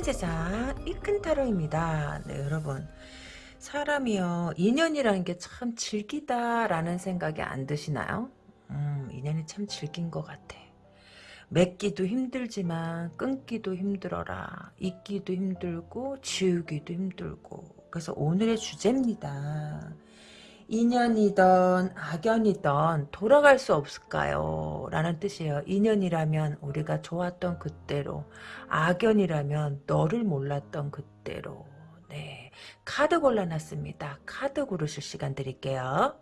모든 세상 이큰타로입니다. 네, 여러분. 사람이요, 인연이라는 게참 질기다라는 생각이 안 드시나요? 음, 인연이 참 질긴 것 같아. 맺기도 힘들지만 끊기도 힘들어라. 잊기도 힘들고 지우기도 힘들고. 그래서 오늘의 주제입니다. 인연이던 악연이던 돌아갈 수 없을까요? 라는 뜻이에요. 인연이라면 우리가 좋았던 그때로 악연이라면 너를 몰랐던 그때로 네 카드 골라놨습니다. 카드 고르실 시간 드릴게요.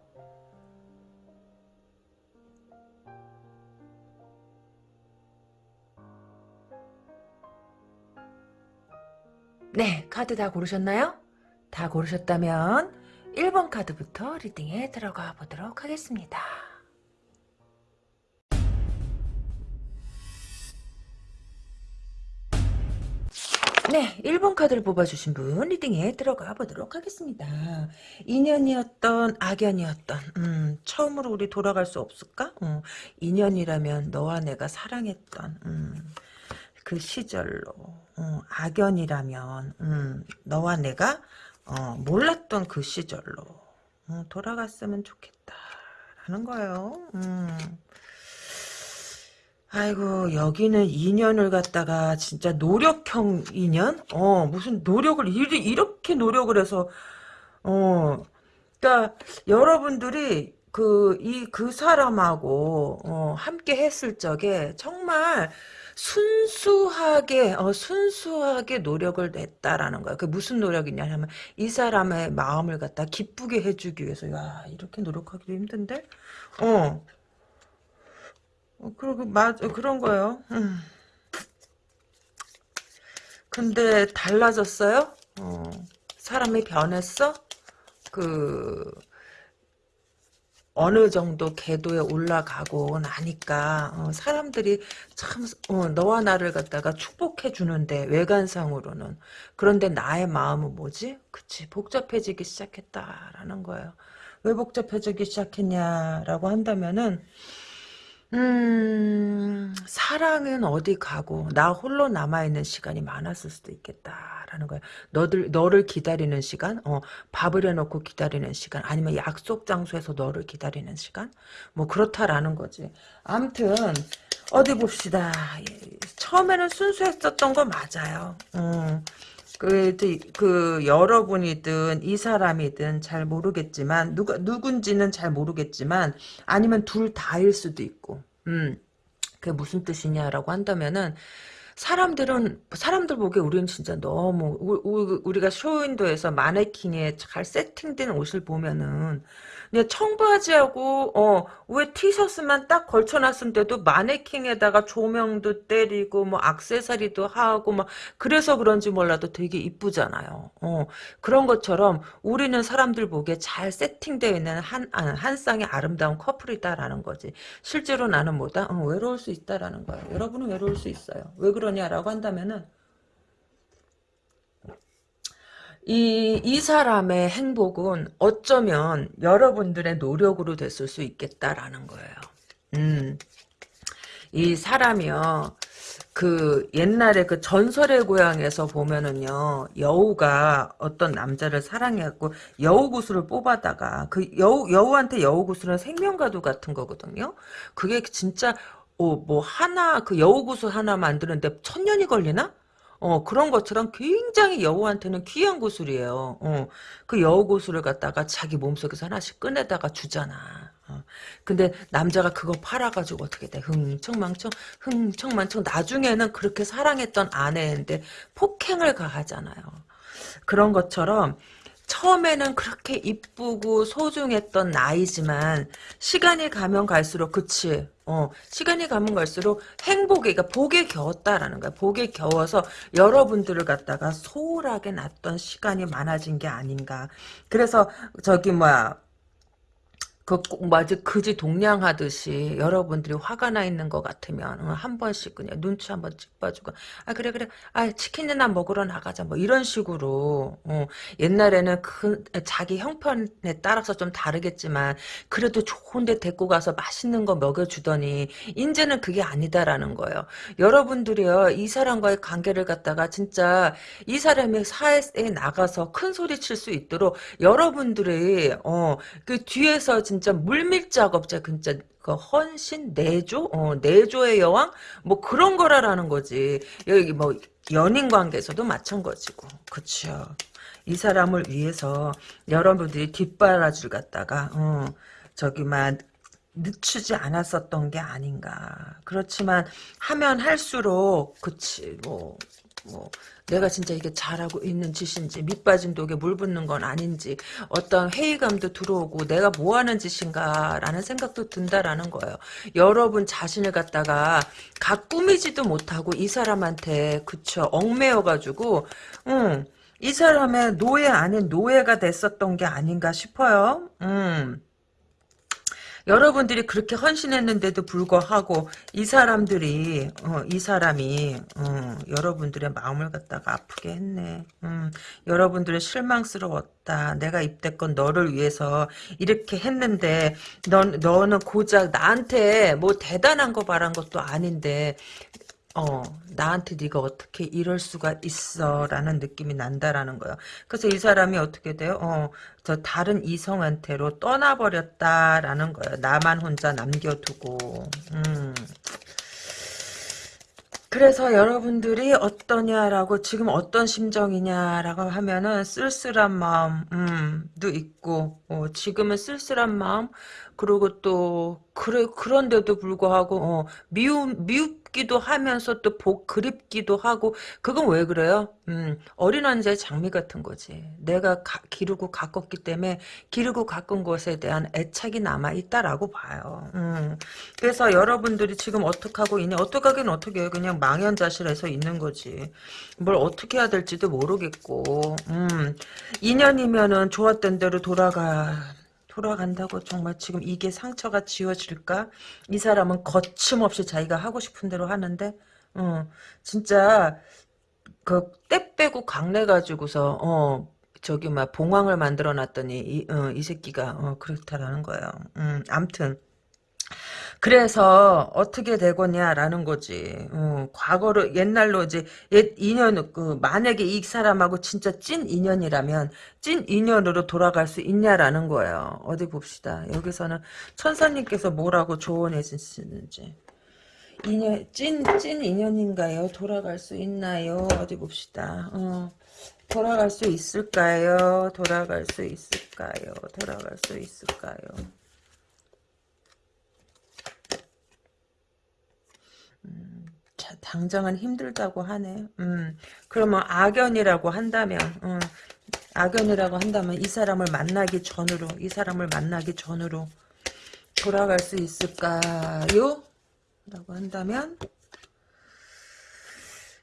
네 카드 다 고르셨나요? 다 고르셨다면 1번 카드부터 리딩에 들어가 보도록 하겠습니다. 네, 1번 카드를 뽑아주신 분 리딩에 들어가 보도록 하겠습니다. 인연이었던 악연이었던 음, 처음으로 우리 돌아갈 수 없을까? 음, 인연이라면 너와 내가 사랑했던 음, 그 시절로 음, 악연이라면 음, 너와 내가 어, 몰랐던 그 시절로 어, 돌아갔으면 좋겠다라는 거예요. 음. 아이고 여기는 인연을 갖다가 진짜 노력형 인연? 어 무슨 노력을 이렇게 노력을 해서 어 그러니까 여러분들이 그 이그 그 사람하고 어, 함께 했을 적에 정말 순수하게 어, 순수하게 노력을 냈다라는 거야. 그 무슨 노력이냐 하면 이 사람의 마음을 갖다 기쁘게 해주기 위해서 야 이렇게 노력하기도 힘든데 어, 어 그리고 맞 그런 거예요. 음. 근데 달라졌어요? 어, 사람이 변했어? 그 어느 정도 궤도에 올라가고 나니까 어, 사람들이 참 어, 너와 나를 갖다가 축복해 주는데 외관상으로는 그런데 나의 마음은 뭐지? 그치 복잡해지기 시작했다라는 거예요. 왜 복잡해지기 시작했냐라고 한다면은 음, 사랑은 어디 가고, 나 홀로 남아있는 시간이 많았을 수도 있겠다라는 거야. 너들, 너를 기다리는 시간, 어, 밥을 해놓고 기다리는 시간, 아니면 약속 장소에서 너를 기다리는 시간? 뭐, 그렇다라는 거지. 암튼, 어디 봅시다. 처음에는 순수했었던 거 맞아요. 음. 그, 그, 여러분이든, 이 사람이든 잘 모르겠지만, 누가, 누군지는 잘 모르겠지만, 아니면 둘 다일 수도 있고, 음, 그게 무슨 뜻이냐라고 한다면은, 사람들은 사람들 보기에 우리는 진짜 너무 우, 리가 쇼윈도에서 마네킹에 잘 세팅된 옷을 보면은 그냥 청바지하고 어 위에 티셔츠만 딱 걸쳐놨는데도 마네킹에다가 조명도 때리고 뭐 악세사리도 하고 막 그래서 그런지 몰라도 되게 이쁘잖아요. 어 그런 것처럼 우리는 사람들 보기에 잘 세팅되어 있는 한, 아, 한 쌍의 아름다운 커플이다라는 거지. 실제로 나는 뭐다? 어, 외로울 수 있다라는 거예요. 여러분은 외로울 수 있어요. 왜 그러냐라고 한다면은 이, 이 사람의 행복은 어쩌면 여러분들의 노력으로 됐을 수 있겠다라는 거예요. 음. 이 사람이요. 그 옛날에 그 전설의 고향에서 보면은요 여우가 어떤 남자를 사랑해갖고 여우 구슬을 뽑아다가 그 여우 여우한테 여우 구슬은 생명과도 같은 거거든요. 그게 진짜 어, 뭐 하나 그 여우 구슬 하나 만드는데 천 년이 걸리나? 어, 그런 것처럼 굉장히 여우한테는 귀한 구슬이에요. 어, 그 여우 구슬을 갖다가 자기 몸속에서 하나씩 꺼내다가 주잖아. 어, 근데 남자가 그거 팔아가지고 어떻게 돼? 흥청망청, 흥청망청. 나중에는 그렇게 사랑했던 아내인데 폭행을 가하잖아요. 그런 것처럼 처음에는 그렇게 이쁘고 소중했던 나이지만 시간이 가면 갈수록 그치 어, 시간이 가면 갈수록 행복에, 그러니까 복에 겨웠다라는 거야. 복에 겨워서 여러분들을 갖다가 소홀하게 놨던 시간이 많아진 게 아닌가. 그래서 저기 뭐야 그, 꼭 맞아, 그지 동냥하듯이 여러분들이 화가 나 있는 것 같으면 어, 한 번씩 그냥 눈치 한번 찍봐주고 아 그래 그래. 아 치킨이나 먹으러 나가자. 뭐 이런 식으로. 어, 옛날에는 그 자기 형편에 따라서 좀 다르겠지만 그래도 좋은데 데리고 가서 맛있는 거 먹여주더니 이제는 그게 아니다라는 거예요. 여러분들이요 이 사람과의 관계를 갖다가 진짜 이 사람이 사회에 나가서 큰 소리 칠 수 있도록 여러분들이 어그 뒤에서 진짜 물밀 작업자 진짜 그 헌신 내조? 어 내조의 여왕? 뭐 그런 거라라는 거지. 여기 뭐 연인 관계에서도 마찬가지고. 그쵸. 이 사람을 위해서 여러분들이 뒷바라지를 갖다가 어 저기만 늦추지 않았었던 게 아닌가. 그렇지만 하면 할수록 그치 뭐 뭐 내가 진짜 이게 잘하고 있는 짓인지 밑빠진 독에 물 붓는 건 아닌지 어떤 회의감도 들어오고 내가 뭐 하는 짓인가 라는 생각도 든다라는 거예요. 여러분 자신을 갖다가 각 꾸미지도 못하고 이 사람한테 그쵸 얽매여가지고 음, 이 사람의 노예 아닌 노예가 됐었던 게 아닌가 싶어요. 음. 여러분들이 그렇게 헌신했는데도 불구하고 이 사람들이 어, 이 사람이 어, 여러분들의 마음을 갖다가 아프게 했네. 음, 여러분들의 실망스러웠다. 내가 입대건 너를 위해서 이렇게 했는데 넌 너는 고작 나한테 뭐 대단한 거 바란 것도 아닌데 어, 나한테 네가 어떻게 이럴 수가 있어라는 느낌이 난다라는 거예요. 그래서 이 사람이 어떻게 돼요? 어, 저 다른 이성한테로 떠나버렸다라는 거예요. 나만 혼자 남겨두고. 음. 그래서 여러분들이 어떠냐라고 지금 어떤 심정이냐라고 하면은 쓸쓸한 마음도 있고 어, 지금은 쓸쓸한 마음 그리고 또 그래 그런데도 불구하고 어, 미움 미 웁기도 하면서 또 복 그립기도 하고 그건 왜 그래요? 음, 어린 왕자의 장미 같은 거지. 내가 가, 기르고 가꿨기 때문에 기르고 가꾼 것에 대한 애착이 남아 있다라고 봐요. 음, 그래서 여러분들이 지금 어떻게 하고 있냐? 어떻게 하긴 어떻게 해요? 그냥 망연자실해서 있는 거지. 뭘 어떻게 해야 될지도 모르겠고. 음, 2년이면은 좋았던 대로 돌아가. 돌아간다고 정말 지금 이게 상처가 지워질까? 이 사람은 거침없이 자기가 하고 싶은 대로 하는데 어, 진짜 그 때 빼고 강내 가지고서 어 저기 막 봉황을 만들어 놨더니 이, 어, 이 새끼가 어, 그렇다라는 거예요. 음, 암튼 그래서 어떻게 되거냐라는 거지. 어, 과거로 옛날로 이제 옛 인연 그 만약에 이 사람하고 진짜 찐 인연이라면 찐 인연으로 돌아갈 수 있냐라는 거예요. 어디 봅시다. 여기서는 천사님께서 뭐라고 조언해 주시는지. 인연 찐 찐 인연인가요? 돌아갈 수 있나요? 어디 봅시다. 어. 돌아갈 수 있을까요? 돌아갈 수 있을까요? 돌아갈 수 있을까요? 당장은 힘들다고 하네. 음, 그러면 악연이라고 한다면, 음, 악연이라고 한다면 이 사람을 만나기 전으로, 이 사람을 만나기 전으로 돌아갈 수 있을까요? 라고 한다면,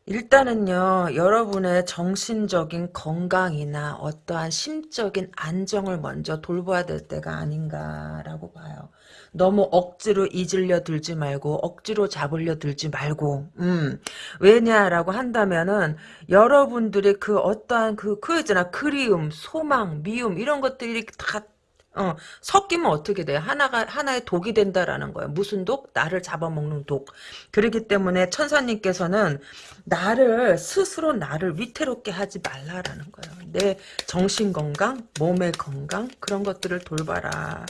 일단은요, 여러분의 정신적인 건강이나 어떠한 심적인 안정을 먼저 돌봐야 될 때가 아닌가라고 봐요. 너무 억지로 잊으려 들지 말고 억지로 잡으려 들지 말고 음 왜냐라고 한다면은 여러분들의 그 어떠한 그 그있잖아 그리움 소망 미움 이런 것들이 다 어, 섞이면 어떻게 돼? 하나가, 하나의 독이 된다라는 거예요. 무슨 독? 나를 잡아먹는 독. 그렇기 때문에 천사님께서는 나를, 스스로 나를 위태롭게 하지 말라라는 거예요. 내 정신 건강, 몸의 건강, 그런 것들을 돌봐라.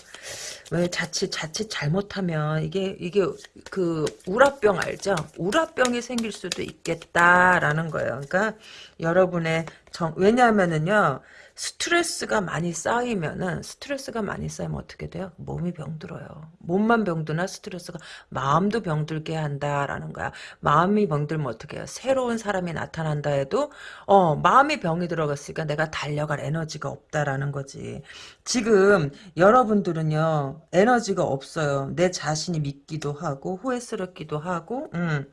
왜 자칫 자칫 잘못하면 이게 이게 그 우라병 알죠? 우라병이 생길 수도 있겠다라는 거예요. 그러니까 여러분의 정 왜냐하면은요. 스트레스가 많이 쌓이면은 스트레스가 많이 쌓이면 어떻게 돼요? 몸이 병들어요. 몸만 병드나 스트레스가 마음도 병들게 한다라는 거야. 마음이 병들면 어떻게 해요? 새로운 사람이 나타난다 해도 어 마음이 병이 들어갔으니까 내가 달려갈 에너지가 없다라는 거지. 지금 여러분들은요 에너지가 없어요. 내 자신이 믿기도 하고 후회스럽기도 하고 음.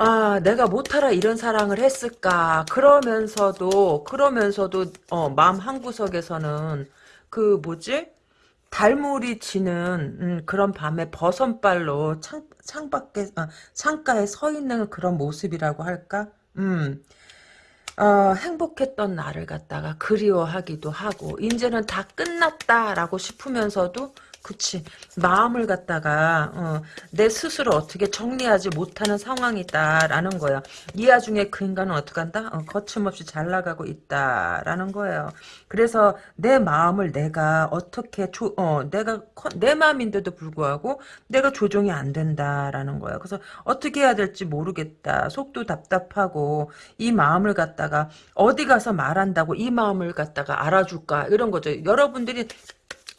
아, 내가 못하라 이런 사랑을 했을까. 그러면서도, 그러면서도, 어, 마음 한구석에서는, 그, 뭐지? 달물이 지는 음, 그런 밤에 버선발로 창, 창밖에 어, 창가에 서 있는 그런 모습이라고 할까? 음. 어, 행복했던 나를 갖다가 그리워하기도 하고 이제는 다 끝났다라고 싶으면서도 그치 마음을 갖다가 어, 내 스스로 어떻게 정리하지 못하는 상황이다라는 거야. 이 와중에 그 인간은 어떻게 한다? 어, 거침없이 잘 나가고 있다라는 거예요. 그래서 내 마음을 내가 어떻게 조, 어, 내가 내 마음인데도 불구하고 내가 조정이 안 된다라는 거예요. 그래서 어떻게 해야 될지 모르겠다. 속도 답답하고 이 마음을 갖다가 어디 가서 말한다고 이 마음을 갖다가 알아줄까 이런 거죠. 여러분들이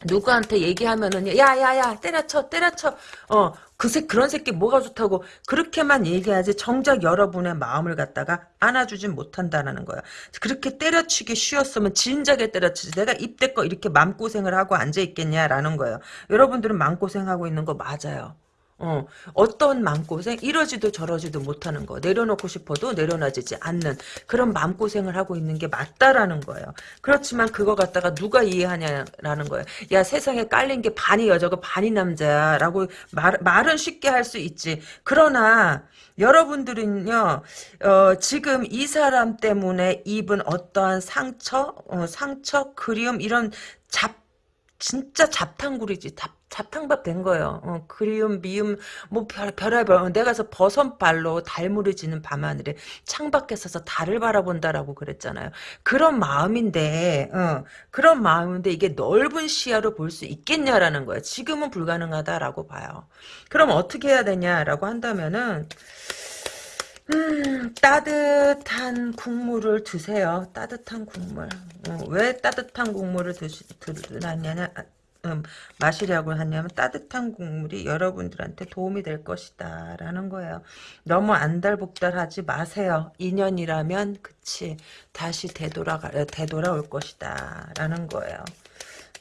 누구한테 얘기하면은 야야야 때려쳐 때려쳐 어 그새 그런 새끼 뭐가 좋다고 그렇게만 얘기하지 정작 여러분의 마음을 갖다가 안아주진 못한다는 거야. 그렇게 때려치기 쉬웠으면 진작에 때려치지. 내가 입대껏 이렇게 맘고생을 하고 앉아있겠냐라는 거예요. 여러분들은 맘고생하고 있는 거 맞아요. 어, 어떤 마음고생? 이러지도 저러지도 못하는 거. 내려놓고 싶어도 내려놔지지 않는 그런 마음고생을 하고 있는 게 맞다라는 거예요. 그렇지만 그거 갖다가 누가 이해하냐라는 거예요. 야, 세상에 깔린 게 반이 여자고 반이 남자라고 말, 말은 쉽게 할 수 있지. 그러나, 여러분들은요, 어, 지금 이 사람 때문에 입은 어떠한 상처, 어, 상처, 그리움, 이런 잡, 진짜 잡탕구리지. 잡, 잡탕밥 된 거예요. 어, 그리움, 미움, 뭐 별, 별의별. 어, 내가 서 버선발로 달무를 지는 밤하늘에 창밖에 서서 달을 바라본다라고 그랬잖아요. 그런 마음인데, 어, 그런 마음인데 이게 넓은 시야로 볼 수 있겠냐라는 거예요. 지금은 불가능하다라고 봐요. 그럼 어떻게 해야 되냐라고 한다면은, 음, 따뜻한 국물을 드세요. 따뜻한 국물. 어, 왜 따뜻한 국물을 드시, 드느냐, 음, 마시려고 하냐면 따뜻한 국물이 여러분들한테 도움이 될 것이다 라는 거예요. 너무 안달복달하지 마세요. 인연이라면 그치 다시 되돌아가 되돌아올 것이다 라는 거예요.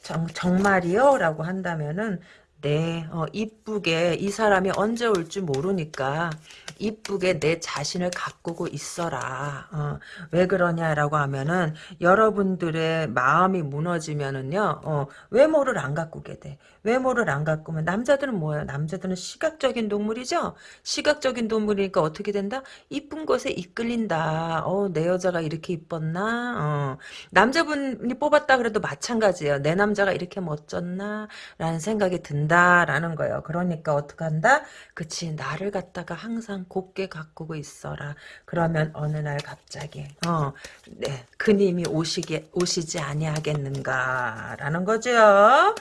정, 정말이요? 라고 한다면은 네, 어, 이쁘게 이 사람이 언제 올지 모르니까 이쁘게 내 자신을 가꾸고 있어라. 어, 왜 그러냐라고 하면은 여러분들의 마음이 무너지면은요. 어, 외모를 안 가꾸게 돼. 외모를 안 가꾸면 남자들은 뭐예요? 남자들은 시각적인 동물이죠. 시각적인 동물이니까 어떻게 된다? 이쁜 것에 이끌린다. 어, 내 여자가 이렇게 이뻤나? 어, 남자분이 뽑았다 그래도 마찬가지예요. 내 남자가 이렇게 멋졌나? 라는 생각이 든다 라는 거예요. 그러니까 어떻게 한다? 그치 나를 갖다가 항상 곱게 가꾸고 있어라. 그러면 어느 날 갑자기 어, 네, 그님이 오시게 오시지 아니하겠는가라는 거죠.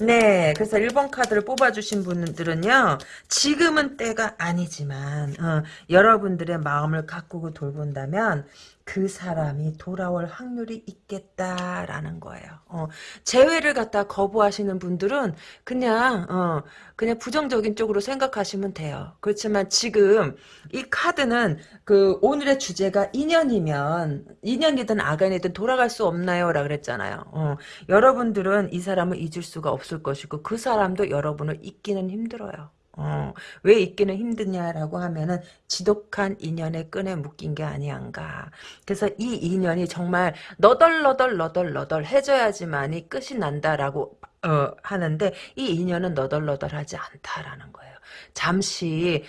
네, 그래서 1번 카드를 뽑아주신 분들은요, 지금은 때가 아니지만, 어, 여러분들의 마음을 가꾸고 돌본다면, 그 사람이 돌아올 확률이 있겠다라는 거예요. 어, 재회를 갖다 거부하시는 분들은 그냥 어, 그냥 부정적인 쪽으로 생각하시면 돼요. 그렇지만 지금 이 카드는 그 오늘의 주제가 인연이면 인연이든 아간이든 돌아갈 수 없나요라 그랬잖아요. 어, 여러분들은 이 사람을 잊을 수가 없을 것이고 그 사람도 여러분을 잊기는 힘들어요. 어, 왜 있기는 힘드냐라고 하면은 지독한 인연의 끈에 묶인 게 아니한가. 그래서 이 인연이 정말 너덜너덜 너덜너덜 해줘야지만이 끝이 난다라고 어, 하는데 이 인연은 너덜너덜하지 않다라는 거예요. 잠시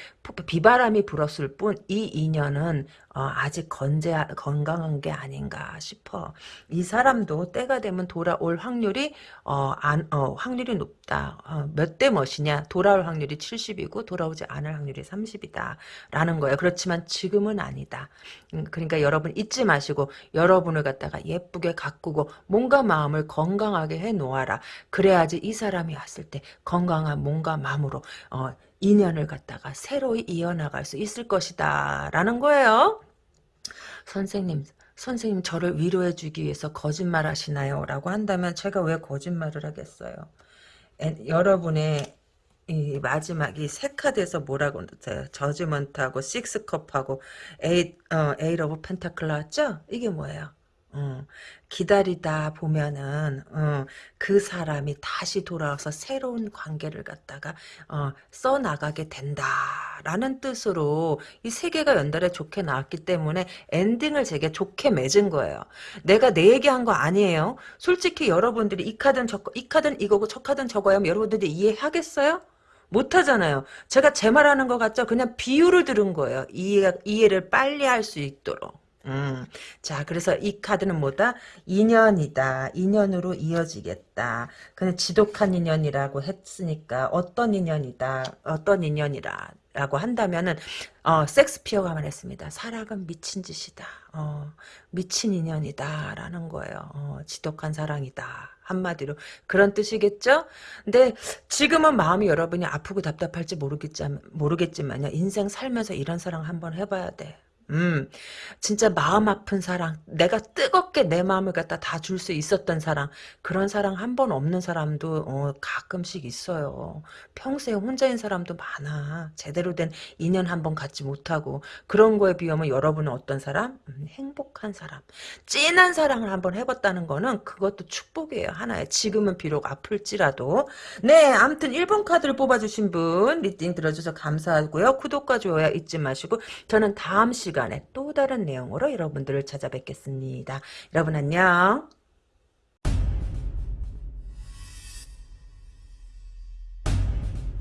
비바람이 불었을 뿐 이 인연은 어, 아직 건재 건강한 게 아닌가 싶어. 이 사람도 때가 되면 돌아올 확률이 어, 안, 어, 확률이 높다. 어, 몇대 멋이냐? 돌아올 확률이 70이고 돌아오지 않을 확률이 30이다. 라는 거예요. 그렇지만 지금은 아니다. 음, 그러니까 여러분 잊지 마시고 여러분을 갖다가 예쁘게 가꾸고 뭔가 마음을 건강하게 해 놓아라. 그래야지 이 사람이 왔을 때 건강한 몸과 마음으로 어, 인연을 갖다가 새로 이어나갈 수 있을 것이다. 라는 거예요. 선생님, 선생님 저를 위로해 주기 위해서 거짓말 하시나요? 라고 한다면 제가 왜 거짓말을 하겠어요? 에, 여러분의 이 마지막 이 세 카드에서 뭐라고 했어요? judgement하고 six cup하고 에이 어 ace of pentacle 나왔죠? 이게 뭐예요? 어, 기다리다 보면은 어, 그 사람이 다시 돌아와서 새로운 관계를 갖다가 어, 써 나가게 된다라는 뜻으로 이 세 개가 연달아 좋게 나왔기 때문에 엔딩을 되게 좋게 맺은 거예요. 내가 내 얘기한 거 아니에요. 솔직히 여러분들이 이 카드는 저거, 이 카드는 이거고 저 카드는 저거야 하면 여러분들이 이해하겠어요? 못하잖아요. 제가 제 말하는 것 같죠? 그냥 비유를 들은 거예요. 이해, 이해를 빨리 할 수 있도록. 음, 자, 그래서 이 카드는 뭐다? 인연이다. 인연으로 이어지겠다. 근데 지독한 인연이라고 했으니까 어떤 인연이다. 어떤 인연이라. 라고 한다면은 어, 섹스피어가 말했습니다. 사랑은 미친 짓이다. 어, 미친 인연이다. 라는 거예요. 어, 지독한 사랑이다. 한마디로 그런 뜻이겠죠? 근데 지금은 마음이 여러분이 아프고 답답할지 모르겠지만, 모르겠지만요. 인생 살면서 이런 사랑 한번 해봐야 돼. 음, 진짜 마음 아픈 사랑, 내가 뜨겁게 내 마음을 갖다 다 줄 수 있었던 사랑, 그런 사랑 한 번 없는 사람도 어, 가끔씩 있어요. 평생 혼자인 사람도 많아. 제대로 된 인연 한 번 갖지 못하고 그런 거에 비하면 여러분은 어떤 사람? 음, 행복한 사람, 진한 사랑을 한 번 해봤다는 거는 그것도 축복이에요. 하나의 지금은 비록 아플지라도 네, 아무튼 1번 카드를 뽑아주신 분 reading 들어줘서 감사하고요. 구독과 좋아요 잊지 마시고 저는 다음 시간 시간에 또 다른 내용으로 여러분들을 찾아뵙겠습니다. 여러분 안녕.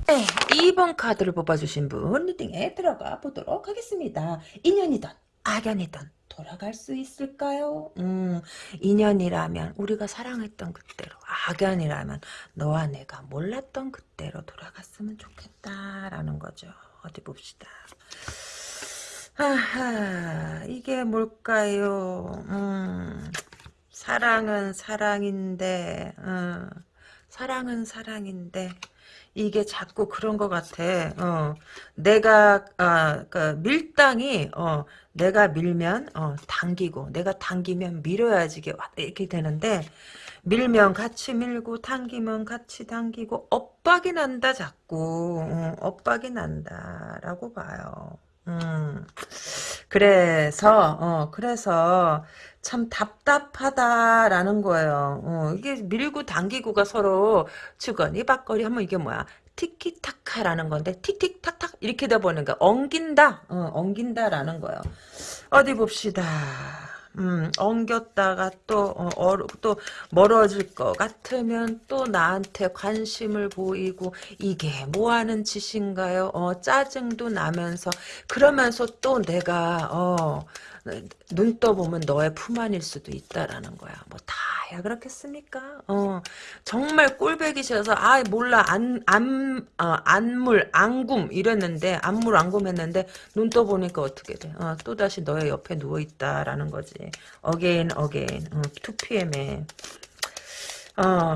네, 2번 카드를 뽑아주신 분 reading에 들어가 보도록 하겠습니다. 인연이든 악연이든 돌아갈 수 있을까요? 음, 인연이라면 우리가 사랑했던 그때로 악연이라면 너와 내가 몰랐던 그때로 돌아갔으면 좋겠다라는 거죠. 어디 봅시다. 하하, 이게 뭘까요? 음, 사랑은 사랑인데, 어, 사랑은 사랑인데, 이게 자꾸 그런 것 같아. 어, 내가, 어, 그 밀당이, 어, 내가 밀면, 어, 당기고, 내가 당기면 밀어야지, 이렇게 되는데, 밀면 같이 밀고, 당기면 같이 당기고, 엇박이 난다, 자꾸. 어, 엇박이 난다, 라고 봐요. 음, 그래서, 어, 그래서, 참 답답하다라는 거예요. 어, 이게 밀고 당기고가 서로 주거니 받거리 하면 이게 뭐야? 티키타카라는 건데, 틱틱탁탁 이렇게 돼 보니까 엉긴다, 어, 엉긴다라는 거예요. 어디 봅시다. 음, 엉겼다가 또, 어, 어, 또 멀어질 것 같으면 또 나한테 관심을 보이고 이게 뭐하는 짓인가요? 어, 짜증도 나면서 그러면서 또 내가 어, 눈 떠보면 너의 품 안일 수도 있다라는 거야. 뭐 다야 그렇겠습니까? 어, 정말 꼴배기 싫어서 아 몰라 안, 안, 어, 안물 안궁 이랬는데 안물 안궁 했는데 눈 떠보니까 어떻게 돼? 어, 또 다시 너의 옆에 누워 있다라는 거지. again again 어, 2PM에 어,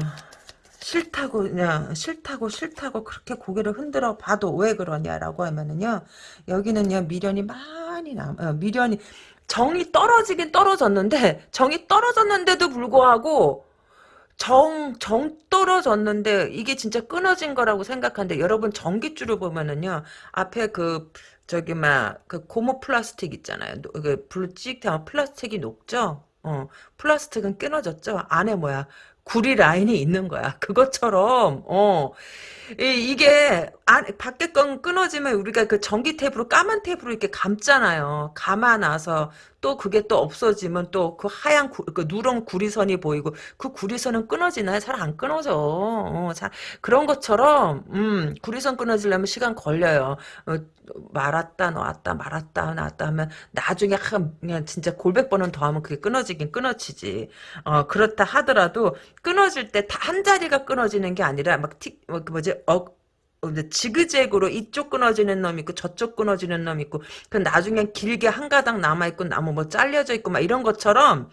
싫다고 그냥 싫다고 싫다고 그렇게 고개를 흔들어 봐도 왜 그러냐라고 하면은요 여기는요 미련이 많이 남 어, 미련이 정이 떨어지긴 떨어졌는데 정이 떨어졌는데도 불구하고 정, 정 떨어졌는데 이게 진짜 끊어진 거라고 생각하는데 여러분 전기줄을 보면은요 앞에 그 저기 막 그 고무 플라스틱 있잖아요. 그 불로 찍하면 플라스틱이 녹죠? 어 플라스틱은 끊어졌죠? 안에 뭐야? 구리 라인이 있는 거야. 그것처럼 어 이, 게 안, 밖에 건 끊어지면 우리가 그 전기 tape으로 까만 tape으로 이렇게 감잖아요. 감아 놔서 또 그게 또 없어지면 또 그 하얀 구, 그 누런 구리선이 보이고 그 구리선은 끊어지나요? 잘 안 끊어져. 어, 자, 그런 것처럼 음, 구리선 끊어지려면 시간 걸려요. 어, 말았다 놨다 말았다 놨다 하면 나중에 한, 그냥 진짜 골백 번은 더 하면 그게 끊어지긴 끊어지지. 어, 그렇다 하더라도 끊어질 때한 자리가 끊어지는 게 아니라 막 틱, 뭐, 그 뭐지, 어, 어, 지그재그로 이쪽 끊어지는 놈 있고 저쪽 끊어지는 놈 있고 그 나중에 길게 한 가닥 남아 있고 나무 뭐 잘려져 있고 막 이런 것처럼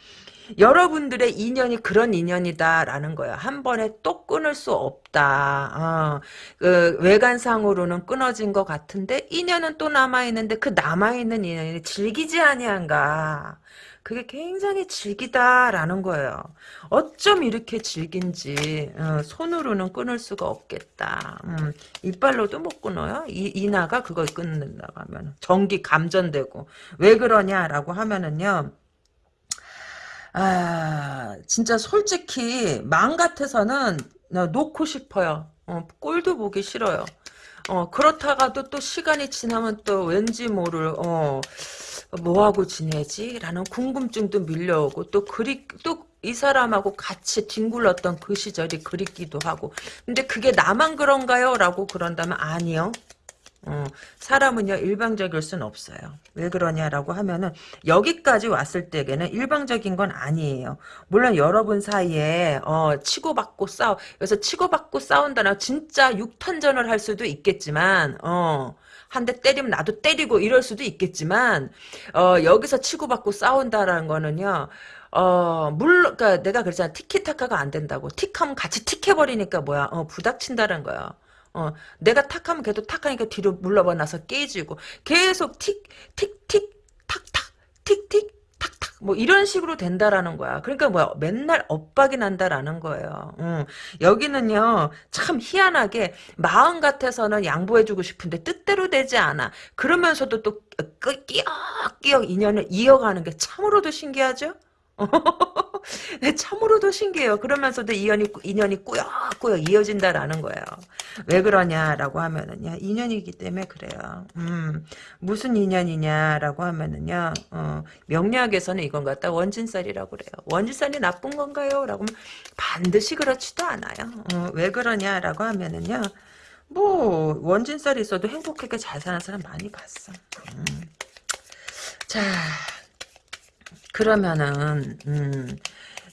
여러분들의 인연이 그런 인연이다라는 거예요. 한 번에 또 끊을 수 없다. 어, 그 외관상으로는 끊어진 것 같은데 인연은 또 남아 있는데 그 남아 있는 인연이 즐기지 아니한가. 그게 굉장히 질기다라는 거예요. 어쩜 이렇게 질긴지 어, 손으로는 끊을 수가 없겠다. 음, 이빨로도 못 끊어요. 이, 이나가 그걸 끊는다고 하면 전기 감전되고 왜 그러냐라고 하면은요. 아, 진짜 솔직히 마음 같아서는 나 놓고 싶어요. 어, 꼴도 보기 싫어요. 어, 그렇다가도 또 시간이 지나면 또 왠지 모를, 어, 뭐하고 지내지? 라는 궁금증도 밀려오고, 또 그리, 또 이 사람하고 같이 뒹굴렀던 그 시절이 그립기도 하고. 근데 그게 나만 그런가요? 라고 그런다면 아니요. 어, 사람은요 일방적일 순 없어요. 왜 그러냐라고 하면은 여기까지 왔을 때에는 일방적인 건 아니에요. 물론 여러분 사이에 어, 치고받고 싸우 그래서 치고받고 싸운다는 진짜 육탄전을 할 수도 있겠지만 어, 한 대 때리면 나도 때리고 이럴 수도 있겠지만 어, 여기서 치고받고 싸운다라는 거는요. 어, 물론, 그니까 내가 그랬잖아. 티키타카가 안 된다고. 틱하면 같이 틱해버리니까 뭐야. 어, 부닥친다는 거야. 어, 내가 탁하면 걔도 탁하니까 뒤로 물러봐 나서 깨지고 계속 틱, 틱, 틱, 탁, 탁, 틱, 틱, 탁, 탁, 뭐 이런 식으로 된다라는 거야. 그러니까 뭐야, 맨날 엇박이 난다라는 거예요. 음, 여기는요, 참 희한하게 마음 같아서는 양보해주고 싶은데 뜻대로 되지 않아. 그러면서도 또 끼역끼역 인연을 이어가는 게 참으로도 신기하죠? 네, 참으로도 신기해요. 그러면서도 인연이, 인연이 꾸역꾸역 이어진다라는 거예요. 왜 그러냐라고 하면은요, 인연이기 때문에 그래요. 음, 무슨 인연이냐라고 하면은요, 어, 명리학에서는 이건 갖다 원진살이라고 그래요. 원진살이 나쁜 건가요? 라고 하면 반드시 그렇지도 않아요. 어, 왜 그러냐라고 하면은요, 뭐, 원진살이 있어도 행복하게 잘 사는 사람 많이 봤어. 음. 자, 그러면은 음,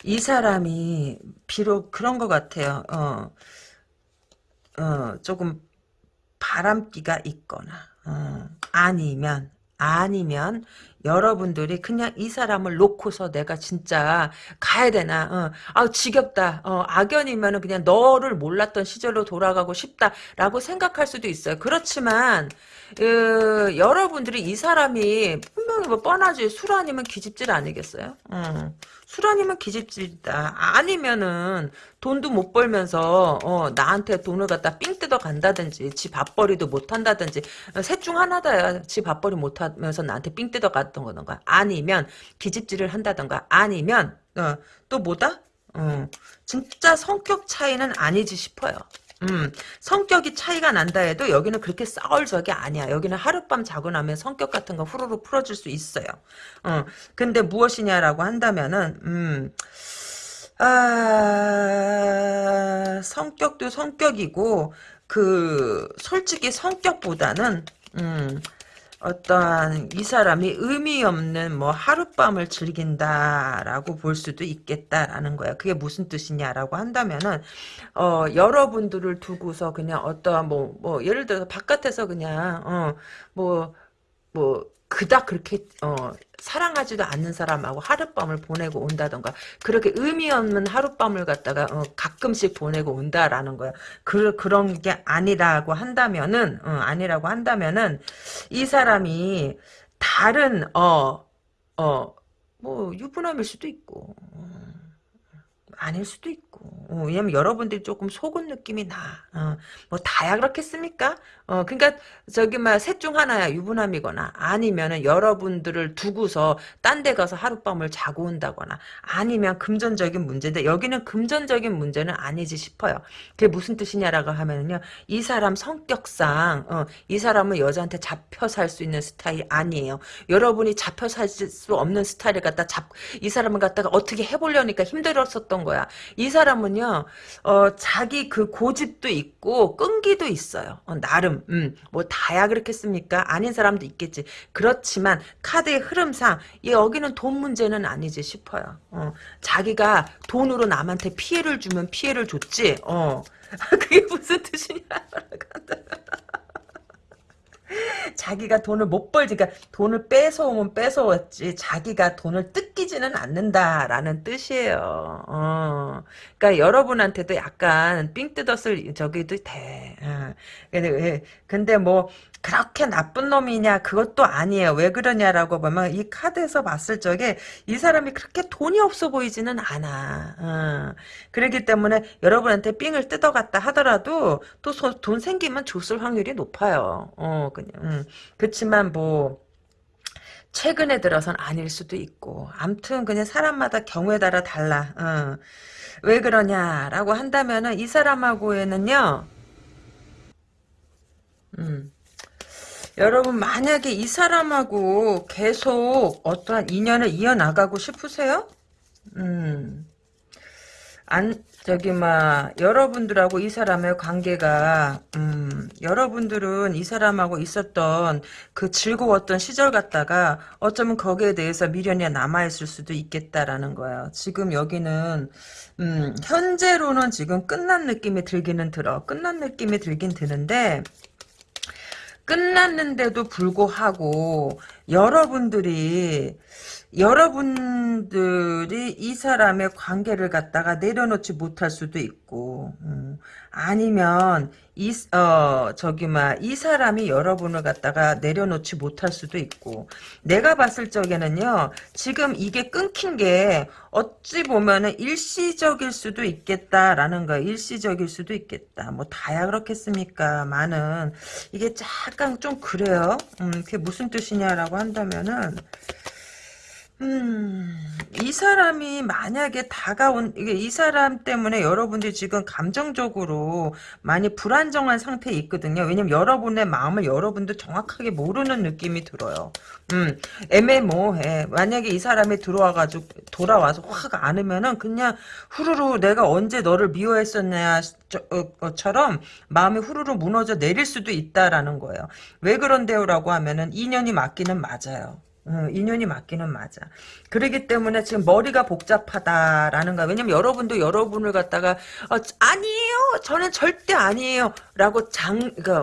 이 사람이 비록 그런 것 같아요. 어, 어, 조금 바람기가 있거나 어, 아니면 아니면 여러분들이 그냥 이 사람을 놓고서 내가 진짜 가야 되나 어, 아 지겹다 어, 악연이면 그냥 너를 몰랐던 시절로 돌아가고 싶다라고 생각할 수도 있어요 그렇지만 그, 여러분들이 이 사람이 분명히 뭐 뻔하지 술 아니면 기집질 아니겠어요? 어. 술 아니면 기집질이다. 아니면은 돈도 못 벌면서 어, 나한테 돈을 갖다 삥 뜯어 간다든지 지 밥벌이도 못 한다든지 셋 중 하나다야. 지 밥벌이 못 하면서 나한테 삥 뜯어 갔던 거던가 아니면 기집질을 한다던가 아니면 어, 또 뭐다? 어, 진짜 성격 차이는 아니지 싶어요. 음, 성격이 차이가 난다 해도 여기는 그렇게 싸울 적이 아니야. 여기는 하룻밤 자고 나면 성격 같은 거 후루룩 풀어줄 수 있어요. 어, 근데 무엇이냐라고 한다면은, 음, 아, 성격도 성격이고, 그, 솔직히 성격보다는, 음, 어떤 이 사람이 의미 없는 뭐 하룻밤을 즐긴다라고 볼 수도 있겠다라는 거야. 그게 무슨 뜻이냐라고 한다면은 어 여러분들을 두고서 그냥 어떠한 뭐뭐 뭐 예를 들어서 바깥에서 그냥 어뭐뭐 그닥 그렇게 어, 사랑하지도 않는 사람하고 하룻밤을 보내고 온다던가 그렇게 의미 없는 하룻밤을 갖다가 어, 가끔씩 보내고 온다라는 거야. 그 그런 게 아니라고 한다면은 어, 아니라고 한다면은 이 사람이 다른 어 어 뭐 유부남일 수도 있고 어, 아닐 수도 있고 어, 왜냐면 여러분들이 조금 속은 느낌이 나. 어, 뭐 다야 그렇겠습니까? 어, 그러니까 저기 막셋 중 하나야 유부남이거나 아니면은 여러분들을 두고서 딴 데 가서 하룻밤을 자고 온다거나 아니면 금전적인 문제인데 여기는 금전적인 문제는 아니지 싶어요. 그게 무슨 뜻이냐라고 하면은요. 이 사람 성격상 어, 이 사람은 여자한테 잡혀 살 수 있는 스타일이 아니에요. 여러분이 잡혀 살 수 없는 스타일을 갖다 잡 이 사람을 갖다가 어떻게 해보려니까 힘들었었던 거야. 이 사람은요. 어, 자기 그 고집도 있고 끈기도 있어요. 어, 나름 음, 뭐 다야 그렇겠습니까? 아닌 사람도 있겠지. 그렇지만 카드의 흐름상 여기는 돈 문제는 아니지 싶어요. 어, 자기가 돈으로 남한테 피해를 주면 피해를 줬지. 어, 그게 무슨 뜻이냐? 자기가 돈을 못 벌지, 그러니까 돈을 뺏어오면 뺏어왔지, 자기가 돈을 뜯기지는 않는다라는 뜻이에요. 어. 그러니까 여러분한테도 약간 삥 뜯었을 저기도 돼. 어. 근데, 근데 뭐, 그렇게 나쁜 놈이냐 그것도 아니에요. 왜 그러냐라고 보면 이 카드에서 봤을 적에 이 사람이 그렇게 돈이 없어 보이지는 않아. 어. 그렇기 때문에 여러분한테 삥을 뜯어갔다 하더라도 또 돈 생기면 줬을 확률이 높아요. 어, 그냥. 음. 그렇지만 뭐 최근에 들어선 아닐 수도 있고 암튼 그냥 사람마다 경우에 따라 달라 어. 왜 그러냐라고 한다면은 이 사람하고에는요 음. 여러분 만약에 이 사람하고 계속 어떠한 인연을 이어나가고 싶으세요? 음. 안 저기 막 여러분들하고 이 사람의 관계가 음, 여러분들은 이 사람하고 있었던 그 즐거웠던 시절 같다가 어쩌면 거기에 대해서 미련이 남아 있을 수도 있겠다라는 거예요. 지금 여기는 음, 현재로는 지금 끝난 느낌이 들기는 들어. 끝난 느낌이 들긴 드는데 끝났는데도 불구하고 여러분들이 여러분들이 이 사람의 관계를 갖다가 내려놓지 못할 수도 있고 음, 아니면 이 어 저기 막이 사람이 여러분을 갖다가 내려놓지 못할 수도 있고 내가 봤을 적에는요 지금 이게 끊긴 게 어찌 보면은 일시적일 수도 있겠다라는 거 일시적일 수도 있겠다. 뭐 다야 그렇겠습니까? 많은. 이게 약간 좀 그래요. 음 그게 무슨 뜻이냐라고 한다면은 음, 이 사람이 만약에 다가온, 이게 이 사람 때문에 여러분들이 지금 감정적으로 많이 불안정한 상태에 있거든요. 왜냐면 여러분의 마음을 여러분도 정확하게 모르는 느낌이 들어요. 음, 애매모호해. 만약에 이 사람이 들어와가지고, 돌아와서 확 안으면은 그냥 후루루 내가 언제 너를 미워했었냐, 어, 처럼 마음이 후루루 무너져 내릴 수도 있다라는 거예요. 왜 그런데요? 라고 하면은 인연이 맞기는 맞아요. 어, 인연이 맞기는 맞아. 그러기 때문에 지금 머리가 복잡하다라는 거야. 왜냐면 여러분도 여러분을 갖다가 어, 아니에요. 저는 절대 아니에요. 라고 장, 그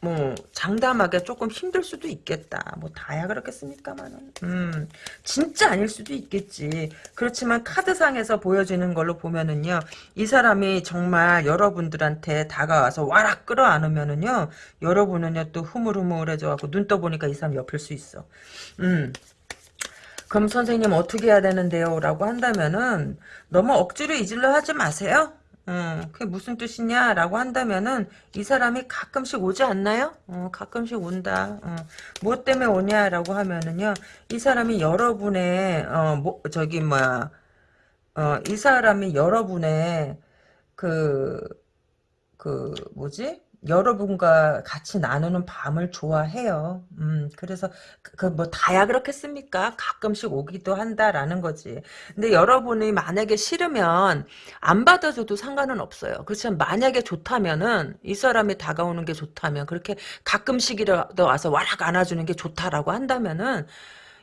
뭐 장담하기 조금 힘들 수도 있겠다. 뭐 다야 그렇겠습니까만은. 음, 진짜 아닐 수도 있겠지. 그렇지만 카드상에서 보여지는 걸로 보면은요, 이 사람이 정말 여러분들한테 다가와서 와락 끌어안으면은요, 여러분은요 또 흐물흐물해져 갖고 눈 떠보니까 이 사람 옆일 수 있어. 음. 그럼 선생님 어떻게 해야 되는데요? 라고 한다면은 너무 억지로 이질러 하지 마세요. 어, 그게 무슨 뜻이냐라고 한다면은 이 사람이 가끔씩 오지 않나요? 어, 가끔씩 온다. 어, 뭐 때문에 오냐라고 하면은요, 이 사람이 여러분의 어, 뭐 저기 뭐야, 어, 이 사람이 여러분의 그, 그 뭐지? 여러분과 같이 나누는 밤을 좋아해요. 음, 그래서 그 뭐 다야 그렇겠습니까? 가끔씩 오기도 한다라는 거지. 근데 여러분이 만약에 싫으면 안 받아줘도 상관은 없어요. 그렇지만 만약에 좋다면은 이 사람이 다가오는 게 좋다면 그렇게 가끔씩이라도 와서 와락 안아주는 게 좋다라고 한다면은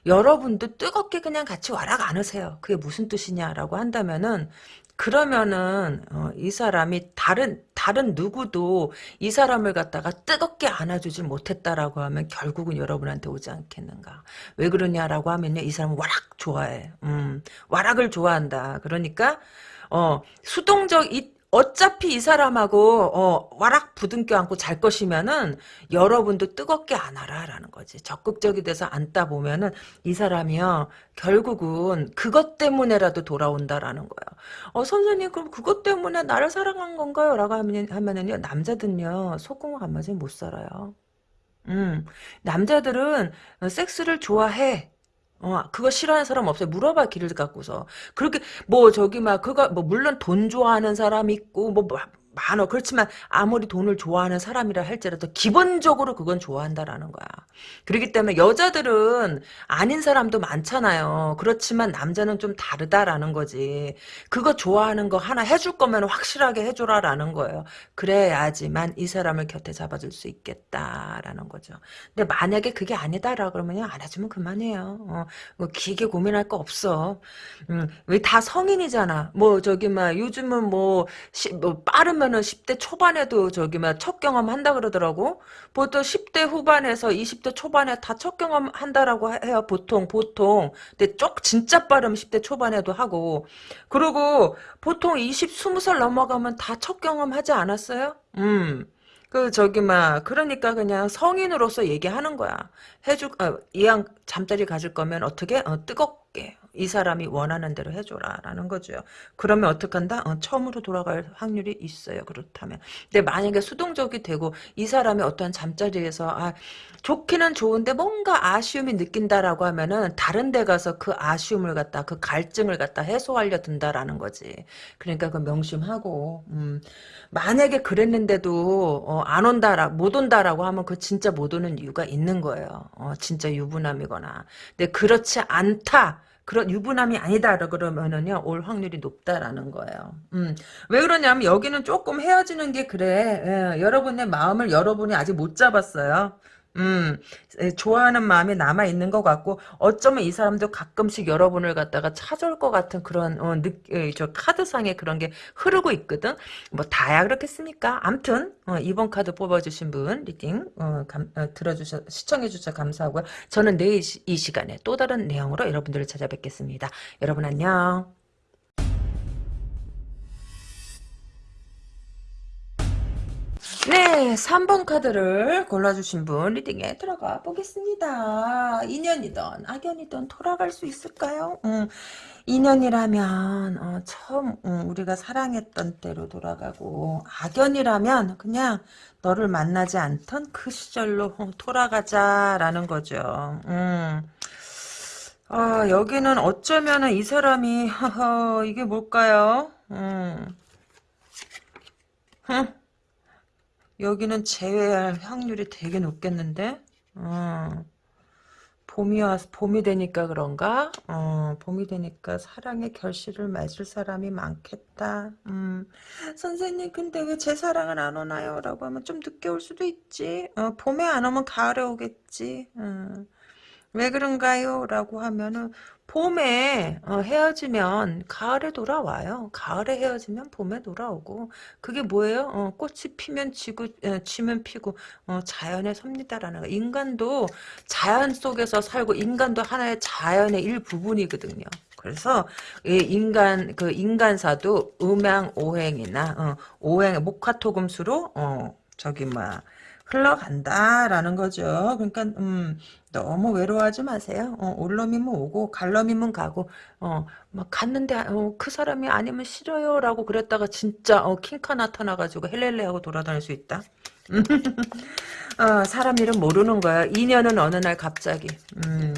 여러분도 뜨겁게 그냥 같이 와락 안으세요. 그게 무슨 뜻이냐라고 한다면은 그러면은 어, 이 사람이 다른 다른 누구도 이 사람을 갖다가 뜨겁게 안아주질 못했다라고 하면 결국은 여러분한테 오지 않겠는가? 왜 그러냐라고 하면요, 이 사람은 와락 좋아해. 음, 와락을 좋아한다. 그러니까 어 수동적 이 어차피 이 사람하고 어, 와락 부둥켜 안고 잘 것이면은 여러분도 뜨겁게 안아라라는 거지. 적극적이 돼서 안다 보면은 이 사람이요 결국은 그것 때문에라도 돌아온다라는 거야. 어 선생님 그럼 그것 때문에 나를 사랑한 건가요? 라고 하면, 하면은요 남자들은요 속궁을 안 맞으면 못 살아요. 음 남자들은 섹스를 좋아해. 어, 그거 싫어하는 사람 없어요. 물어봐, 길을 갖고서. 그렇게, 뭐, 저기, 막, 그거, 뭐, 물론 돈 좋아하는 사람 있고, 뭐, 뭐 많어. 그렇지만 아무리 돈을 좋아하는 사람이라 할지라도 기본적으로 그건 좋아한다라는 거야. 그렇기 때문에 여자들은 아닌 사람도 많잖아요. 그렇지만 남자는 좀 다르다라는 거지. 그거 좋아하는 거 하나 해줄 거면 확실하게 해줘라라는 거예요. 그래야지만 이 사람을 곁에 잡아줄 수 있겠다라는 거죠. 근데 만약에 그게 아니다라 그러면 안 해주면 그만해요. 어, 뭐 길게 고민할 거 없어. 음, 왜 다 성인이잖아. 뭐 저기 막 요즘은 뭐, 시, 뭐 빠르면 하면은 10대 초반에도 저기 막첫 경험 한다 그러더라고. 보통 10대 후반에서 20대 초반에 다 첫 경험 한다라고 해요. 보통 보통. 근데 쪽 진짜 빠르면 10대 초반에도 하고. 그리고 보통 20, 20살 넘어가면 다 첫 경험 하지 않았어요? 음. 그 저기 막 그러니까 그냥 성인으로서 얘기하는 거야. 해줄 어, 이왕 잠자리 가질 거면 어떻게 어, 뜨겁게 이 사람이 원하는 대로 해줘라 라는 거죠. 그러면 어떡한다? 어, 처음으로 돌아갈 확률이 있어요. 그렇다면. 근데 만약에 수동적이 되고 이 사람이 어떠한 잠자리에서 아 좋기는 좋은데 뭔가 아쉬움이 느낀다라고 하면은 다른 데 가서 그 아쉬움을 갖다 그 갈증을 갖다 해소하려 든다라는 거지. 그러니까 그 명심하고 음, 만약에 그랬는데도 어, 안 온다라 못 온다라고 하면 그 진짜 못 오는 이유가 있는 거예요. 어, 진짜 유부남이거나. 근데 그렇지 않다. 그런 유부남이 아니다 그러면은요 올 확률이 높다라는 거예요. 음, 왜 그러냐면 여기는 조금 헤어지는 게 그래. 예, 여러분의 마음을 여러분이 아직 못 잡았어요. 음, 좋아하는 마음이 남아 있는 것 같고 어쩌면 이 사람도 가끔씩 여러분을 갖다가 찾아올 것 같은 그런 어, 느, 저 카드상에 그런 게 흐르고 있거든. 뭐 다야 그렇겠습니까? 암튼 어, 이번 카드 뽑아주신 분 reading 어, 감, 어, 들어주셔 시청해 주셔서 감사하고요. 저는 내일 이 시간에 또 다른 내용으로 여러분들을 찾아뵙겠습니다. 여러분 안녕. 네, 3번 카드를 골라주신 분 리딩에 들어가 보겠습니다. 인연이던 악연이던 돌아갈 수 있을까요? 음, 인연이라면 어, 처음 음, 우리가 사랑했던 때로 돌아가고 악연이라면 그냥 너를 만나지 않던 그 시절로 어, 돌아가자라는 거죠. 음. 아, 여기는 어쩌면은 이 사람이 이게 뭘까요? 음. 흥. 여기는 제외할 확률이 되게 높겠는데? 어. 봄이 와 봄이 되니까 그런가? 어, 봄이 되니까 사랑의 결실을 맺을 사람이 많겠다. 음, 선생님, 근데 왜 제 사랑은 안 오나요? 라고 하면 좀 늦게 올 수도 있지. 어, 봄에 안 오면 가을에 오겠지. 음. 왜 그런가요? 라고 하면은 봄에 어, 헤어지면 가을에 돌아와요. 가을에 헤어지면 봄에 돌아오고 그게 뭐예요? 어, 꽃이 피면 지고 에, 지면 피고 어, 자연의 섭니다라는 거. 인간도 자연 속에서 살고 인간도 하나의 자연의 일부분이거든요. 그래서 이 인간 그 인간사도 음양 오행이나 어, 오행 목화토금수로 어, 저기 뭐 흘러간다라는 거죠. 그러니까 음, 너무 외로워하지 마세요. 어, 올 놈이면 오고 갈 놈이면 가고 어, 막 갔는데 어, 그 사람이 아니면 싫어요라고 그랬다가 진짜 어, 킹카 나타나가지고 헬렐레하고 돌아다닐 수 있다. 어, 사람 이름 모르는 거야. 인연은 어느 날 갑자기. 음.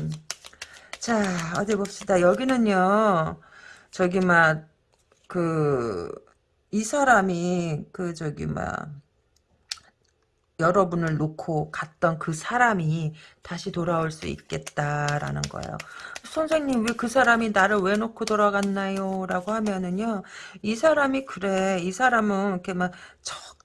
자 어디 봅시다. 여기는요. 저기 막 그 이 사람이 그 저기 막 여러분을 놓고 갔던 그 사람이 다시 돌아올 수 있겠다라는 거예요. 선생님 왜 그 사람이 나를 왜 놓고 돌아갔나요? 라고 하면은요. 이 사람이 그래. 이 사람은 이렇게 막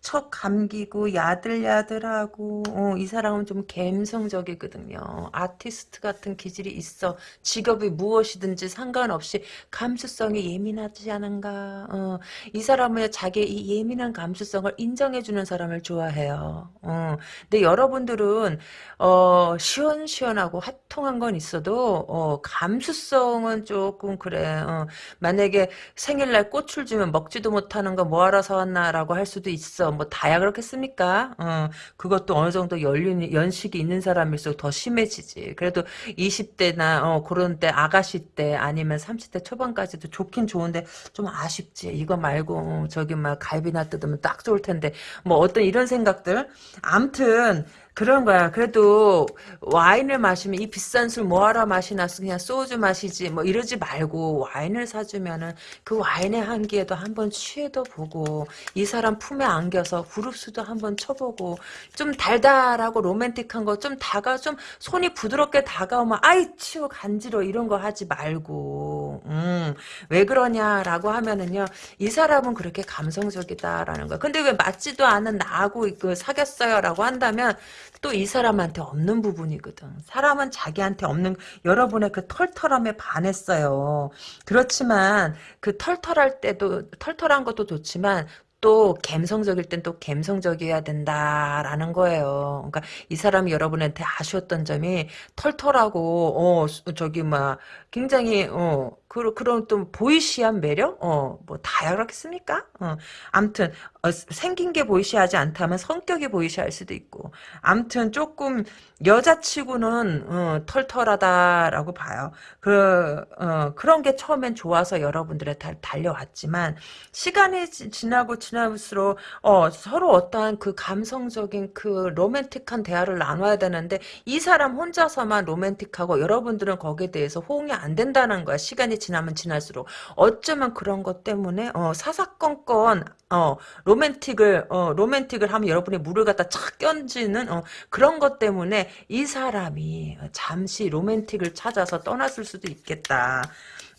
척척 감기고 야들야들하고 어, 이 사람은 좀 감성적이거든요. 아티스트 같은 기질이 있어. 직업이 무엇이든지 상관없이 감수성이 예민하지 않은가. 어, 이 사람은 자기의 이 예민한 감수성을 인정해주는 사람을 좋아해요. 어, 근데 여러분들은 어, 시원시원하고 화통한 건 있어도 어, 감수성은 조금 그래. 어, 만약에 생일날 꽃을 주면 먹지도 못하는 거 뭐하러 사왔나라고 할 수도 있어. 뭐 다야 그렇겠습니까? 어, 그것도 어느 정도 연륜 연식이 있는 사람일수록 더 심해지지. 그래도 20대나 어, 그런 때 아가씨 때 아니면 30대 초반까지도 좋긴 좋은데 좀 아쉽지. 이거 말고 어, 저기 막 갈비나 뜯으면 딱 좋을 텐데 뭐 어떤 이런 생각들. 암튼 그런 거야. 그래도 와인을 마시면 이 비싼 술 뭐하러 마시나 그냥 소주 마시지 뭐 이러지 말고 와인을 사주면은 그 와인의 향기에도 한번 취해도 보고 이 사람 품에 안겨서 후릅수도 한번 쳐보고 좀 달달하고 로맨틱한 거 좀 다가 좀 손이 부드럽게 다가오면 아이 치우 간지러 이런 거 하지 말고 음, 왜 그러냐라고 하면은요 이 사람은 그렇게 감성적이다라는 거야. 근데 왜 맞지도 않은 나하고 그 사귀었어요라고 한다면 또 이 사람한테 없는 부분이거든. 사람은 자기한테 없는 여러분의 그 털털함에 반했어요. 그렇지만 그 털털할 때도 털털한 것도 좋지만 또 감성적일 땐 또 감성적이어야 된다라는 거예요. 그러니까 이 사람이 여러분한테 아쉬웠던 점이 털털하고 어 저기 막 굉장히 어 그, 그런 또 보이시한 매력? 어, 뭐 다야그렇겠습니까? 어, 암튼, 어, 생긴 게 보이시하지 않다면 성격이 보이시할 수도 있고. 암튼 조금 여자치고는 어, 털털하다라고 봐요. 그, 어, 그런 게 처음엔 좋아서 여러분들의 달, 달려왔지만 시간이 지, 지나고 지날수록 어, 서로 어떠한 그 감성적인 그 로맨틱한 대화를 나눠야 되는데 이 사람 혼자서만 로맨틱하고 여러분들은 거기에 대해서 호응이 안 된다는 거야. 시간이 지나면 지날수록 어쩌면 그런 것 때문에 어, 사사건건 어, 로맨틱을 어, 로맨틱을 하면 여러분의 물을 갖다 착 껴지는 어, 그런 것 때문에 이 사람이 잠시 로맨틱을 찾아서 떠났을 수도 있겠다.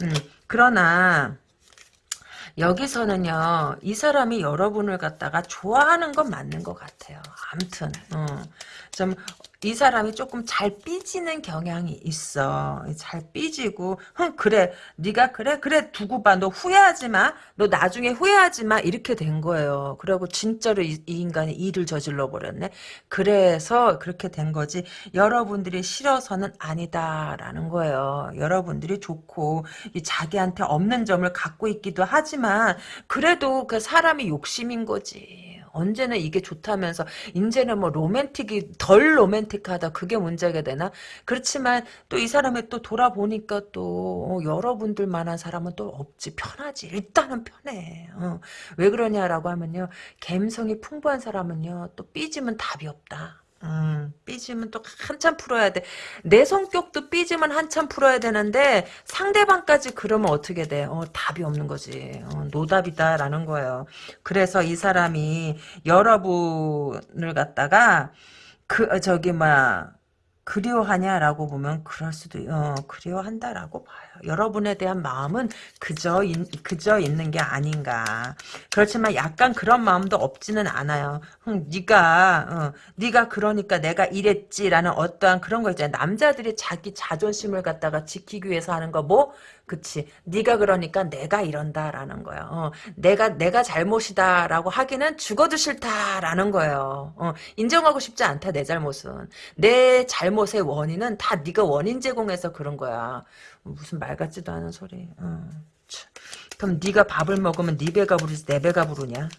음, 그러나 여기서는요, 이 사람이 여러분을 갖다가 좋아하는 건 맞는 것 같아요. 암튼, 어, 좀, 이 사람이 조금 잘 삐지는 경향이 있어. 잘 삐지고, 흥, 그래. 네가 그래? 그래, 두고 봐. 너 후회하지 마. 너 나중에 후회하지 마. 이렇게 된 거예요. 그리고 진짜로 이, 이 인간이 일을 저질러 버렸네. 그래서 그렇게 된 거지. 여러분들이 싫어서는 아니다라는 거예요. 여러분들이 좋고, 이 자기한테 없는 점을 갖고 있기도 하지만, 그래도 그 사람이 욕심인 거지. 언제는 이게 좋다면서 이제는 뭐 로맨틱이 덜 로맨틱하다. 그게 문제가 되나? 그렇지만 또 이 사람이 또 돌아보니까 또 어, 여러분들만한 사람은 또 없지. 편하지. 일단은 편해. 어. 왜 그러냐라고 하면요. 감성이 풍부한 사람은요. 또 삐지면 답이 없다 음, 삐지면 또 한참 풀어야 돼. 내 성격도 삐지면 한참 풀어야 되는데 상대방까지 그러면 어떻게 돼? 어, 답이 없는 거지. 어, 노답이다라는 거예요. 그래서 이 사람이 여러분을 갖다가 그 어, 저기 막 그리워하냐라고 보면 그럴 수도 어, 그리워한다라고 봐요. 여러분에 대한 마음은 그저 인, 그저 있는 게 아닌가. 그렇지만 약간 그런 마음도 없지는 않아요. 응, 네가 어, 네가 그러니까 내가 이랬지라는 어떠한 그런 거 있잖아요. 남자들이 자기 자존심을 갖다가 지키기 위해서 하는 거 뭐? 그치. 네가 그러니까 내가 이런다라는 거예요. 어, 내가 내가 잘못이다라고 하기는 죽어도 싫다라는 거예요. 어, 인정하고 싶지 않다 내 잘못은. 내 잘못의 원인은 다 네가 원인 제공해서 그런 거야. 무슨 말 같지도 않은 소리. 어, 그럼 네가 밥을 먹으면 네 배가 부르지 내 배가 부르냐?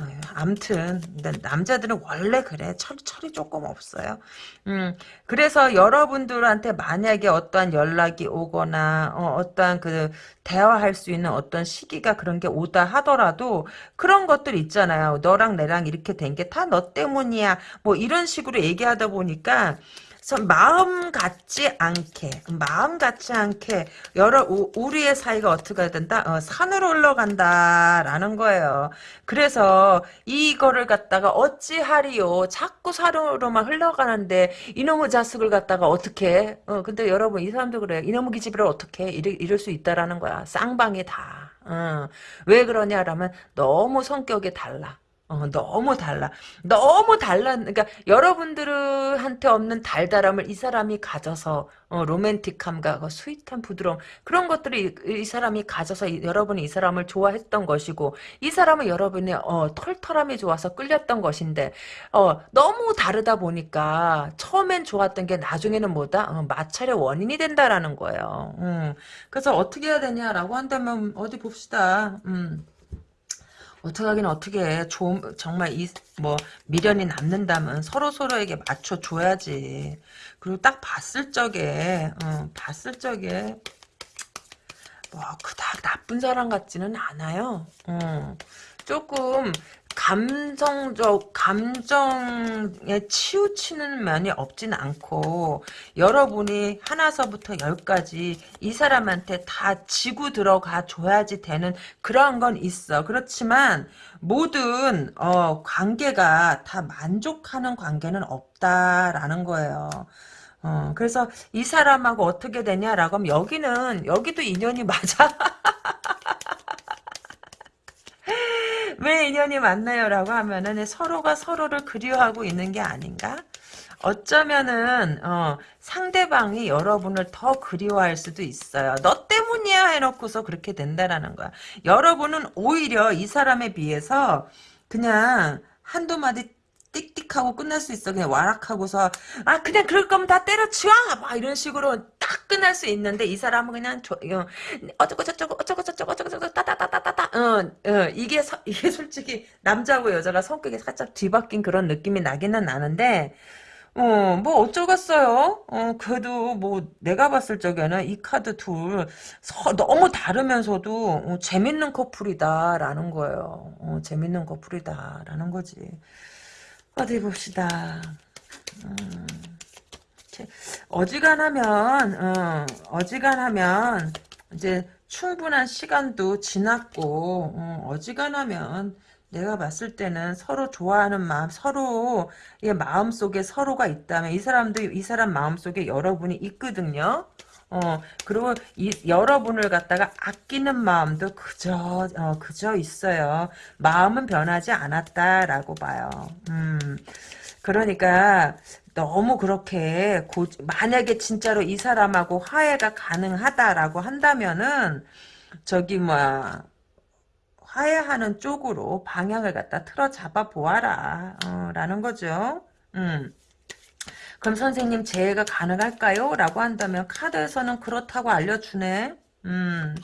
어, 암튼 남자들은 원래 그래. 철, 철이 조금 없어요. 음, 그래서 여러분들한테 만약에 어떠한 연락이 오거나 어, 떠한그 대화할 수 있는 어떤 시기가 그런 게 오다 하더라도 그런 것들 있잖아요. 너랑 내랑 이렇게 된 게 다 너 때문이야. 뭐 이런 식으로 얘기하다 보니까 마음 같지 않게 마음 같지 않게 여러 우 리의 사이가 어떻게 된다? 어, 산으로 올라간다라는 거예요. 그래서 이거를 갖다가 어찌하리요? 자꾸 산으로만 흘러가는데 이놈의 자식을 갖다가 어떻게? 어, 근데 여러분 이 사람도 그래요 이놈의 기집애를 어떻게? 이럴, 이럴 수 있다라는 거야. 쌍방이 다. 어. 왜 그러냐라면 너무 성격이 달라 어, 너무 달라. 너무 달라. 그러니까 여러분들한테 없는 달달함을 이 사람이 가져서 어, 로맨틱함과 그 스윗한 부드러움 그런 것들을 이, 이 사람이 가져서 이, 여러분이 이 사람을 좋아했던 것이고 이 사람은 여러분의 어, 털털함이 좋아서 끌렸던 것인데 어, 너무 다르다 보니까 처음엔 좋았던 게 나중에는 뭐다 어, 마찰의 원인이 된다라는 거예요. 음. 그래서 어떻게 해야 되냐라고 한다면 어디 봅시다. 음. 어떻게 하긴 어떻게 해. 좀, 정말 이, 뭐, 미련이 남는다면 서로 서로에게 맞춰줘야지. 그리고 딱 봤을 적에, 어, 봤을 적에, 뭐, 그닥 나쁜 사람 같지는 않아요. 어. 조금 감정적 감정에 치우치는 면이 없진 않고 여러분이 하나서부터 열까지 이 사람한테 다 지고 들어가 줘야지 되는 그런 건 있어. 그렇지만 모든 어, 관계가 다 만족하는 관계는 없다라는 거예요. 어, 그래서 이 사람하고 어떻게 되냐라고 하면 여기는 여기도 인연이 맞아 왜 인연이 만나요? 라고 하면은 서로가 서로를 그리워하고 있는 게 아닌가? 어쩌면은 어, 상대방이 여러분을 더 그리워할 수도 있어요. 너 때문이야 해놓고서 그렇게 된다라는 거야. 여러분은 오히려 이 사람에 비해서 그냥 한두 마디 띡띡 하고 끝날 수 있어. 그냥 와락하고서 아 그냥 그럴 거면 다 때려치워 막 이런 식으로 딱 끝날 수 있는데 이 사람은 그냥 저, 어, 어쩌고 저쩌고 어쩌고 저쩌고 어쩌고 저쩌고 따다다다다다 어, 어, 이게 서, 이게 솔직히 남자하고 여자가 성격이 살짝 뒤바뀐 그런 느낌이 나기는 나는데 어, 뭐 어쩌겠어요. 어, 그래도 뭐 내가 봤을 적에는 이 카드 둘 서, 너무 다르면서도 어, 재밌는 커플이다라는 거예요. 어, 재밌는 커플이다라는 거지. 어디 봅시다. 음, 어지간하면 어, 어지간하면 이제 충분한 시간도 지났고 어, 어지간하면 내가 봤을 때는 서로 좋아하는 마음, 서로 의 마음 속에 서로가 있다면 이 사람도 이 사람 마음 속에 여러분이 있거든요. 어 그리고 이 여러분을 갖다가 아끼는 마음도 그저 어, 그저 있어요. 마음은 변하지 않았다라고 봐요. 음 그러니까 너무 그렇게 고, 만약에 진짜로 이 사람하고 화해가 가능하다라고 한다면은 저기 뭐야 화해하는 쪽으로 방향을 갖다 틀어 잡아 보아라 어, 라는 거죠. 음. 그럼 선생님 재해가 가능할까요? 라고 한다면 카드에서는 그렇다고 알려주네. 음.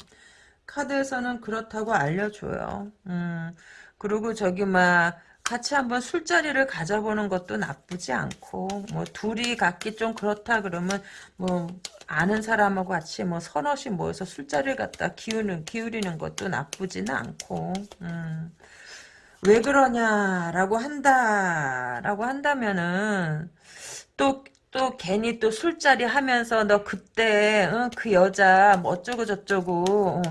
카드에서는 그렇다고 알려줘요. 음. 그리고 저기 막 같이 한번 술자리를 가져보는 것도 나쁘지 않고 뭐 둘이 갖기 좀 그렇다 그러면 뭐 아는 사람하고 같이 뭐 서너씩 모여서 술자리를 갖다 기우는 기울이는 것도 나쁘지는 않고 음. 왜 그러냐라고 한다라고 한다면은 또 또 괜히 또 술자리 하면서 너 그때 어, 그 여자 뭐 어쩌고 저쩌고 어,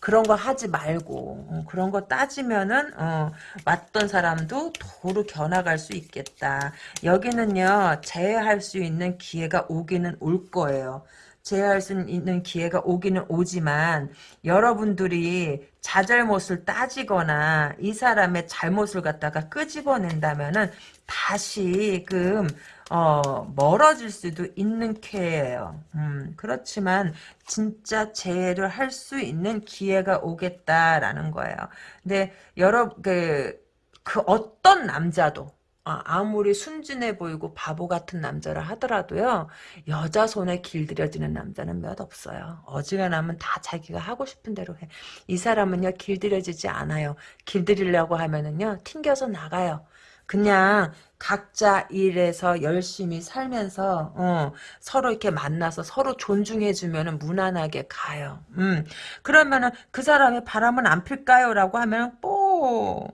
그런 거 하지 말고 어, 그런 거 따지면은 어, 왔던 사람도 도로 겨나갈 수 있겠다. 여기는요 재해할 수 있는 기회가 오기는 올 거예요. 제어할 수 있는 기회가 오기는 오지만 여러분들이 자잘못을 따지거나 이 사람의 잘못을 갖다가 끄집어낸다면은 다시금 어, 멀어질 수도 있는 쾌예요. 음, 그렇지만 진짜 재해를 할 수 있는 기회가 오겠다라는 거예요. 근데 여러 그, 그 어떤 남자도 아, 아무리 순진해 보이고 바보 같은 남자라 하더라도요 여자 손에 길들여지는 남자는 몇 없어요. 어지간하면 다 자기가 하고 싶은 대로 해 이 사람은요 길들여지지 않아요. 길들이려고 하면은요 튕겨서 나가요. 그냥 각자 일에서 열심히 살면서 어, 서로 이렇게 만나서 서로 존중해주면 무난하게 가요. 음, 그러면은 그 사람이 바람은 안 필까요? 라고 하면 뭐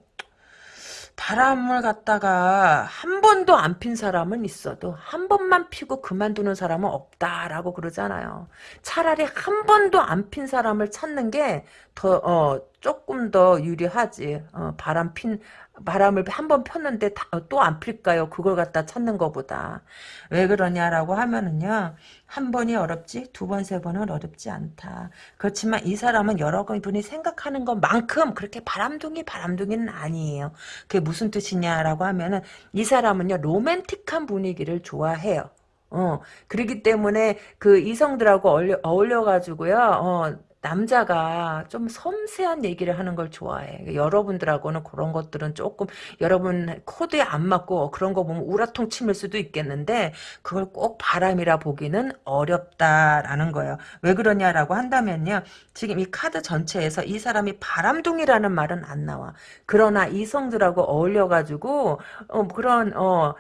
바람을 갖다가 한 번도 안 핀 사람은 있어도 한 번만 피고 그만두는 사람은 없다라고 그러잖아요. 차라리 한 번도 안 핀 사람을 찾는 게더 어, 조금 더 유리하지. 어, 바람 핀 바람을 한 번 폈는데 어, 또안 필까요? 그걸 갖다 찾는 것보다. 왜 그러냐라고 하면은요. 한 번이 어렵지 두 번, 세 번은 어렵지 않다. 그렇지만 이 사람은 여러 분이 생각하는 것만큼 그렇게 바람둥이 바람둥이는 아니에요. 그게 무슨 뜻이냐라고 하면은 이 사람은요. 로맨틱한 분위기를 좋아해요. 어, 그러기 때문에 그 이성들하고 어울려, 어울려가지고요, 어, 남자가 좀 섬세한 얘기를 하는 걸 좋아해. 여러분들하고는 그런 것들은 조금 여러분 코드에 안 맞고 그런 거 보면 우라통 치밀 수도 있겠는데 그걸 꼭 바람이라 보기는 어렵다라는 거예요. 왜 그러냐라고 한다면요. 지금 이 카드 전체에서 이 사람이 바람둥이라는 말은 안 나와. 그러나 이성들하고 어울려가지고 어, 그런 어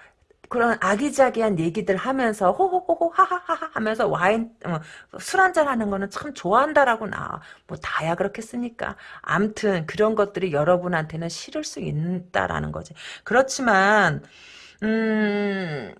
그런 아기자기한 얘기들 하면서 호호호호 하하하하 하면서 와인 어, 술 한잔 하는 거는 참 좋아한다라고 나와. 뭐 다야 그렇겠습니까? 암튼 그런 것들이 여러분한테는 싫을 수 있다라는 거지. 그렇지만 음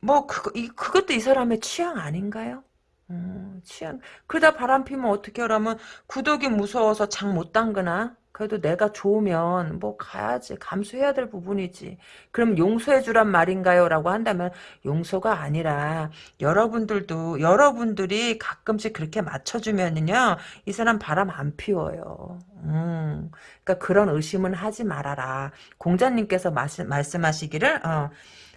뭐 그거 이 그것도 이 사람의 취향 아닌가요? 음, 취향. 그러다 바람 피면 어떻게 하라면 구더기 무서워서 장 못 담그나? 그래도 내가 좋으면 뭐 가야지 감수해야 될 부분이지. 그럼 용서해 주란 말인가요? 라고 한다면 용서가 아니라 여러분들도 여러분들이 가끔씩 그렇게 맞춰주면은요 이 사람 바람 안 피워요. 음, 그러니까 그런 의심은 하지 말아라. 공자님께서 말씀, 말씀하시기를 어,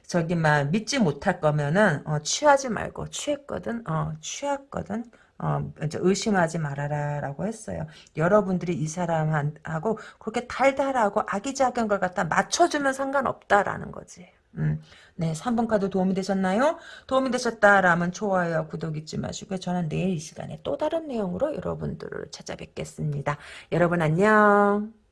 저기 막 믿지 못할 거면은 어, 취하지 말고 취했거든 어, 취했거든 어, 의심하지 말아라 라고 했어요. 여러분들이 이 사람하고 그렇게 달달하고 아기자기한 걸 갖다 맞춰주면 상관없다라는 거지. 음. 네, 3번 카드 도움이 되셨나요? 도움이 되셨다라면 좋아요, 구독 잊지 마시고요. 저는 내일 이 시간에 또 다른 내용으로 여러분들을 찾아뵙겠습니다. 여러분 안녕.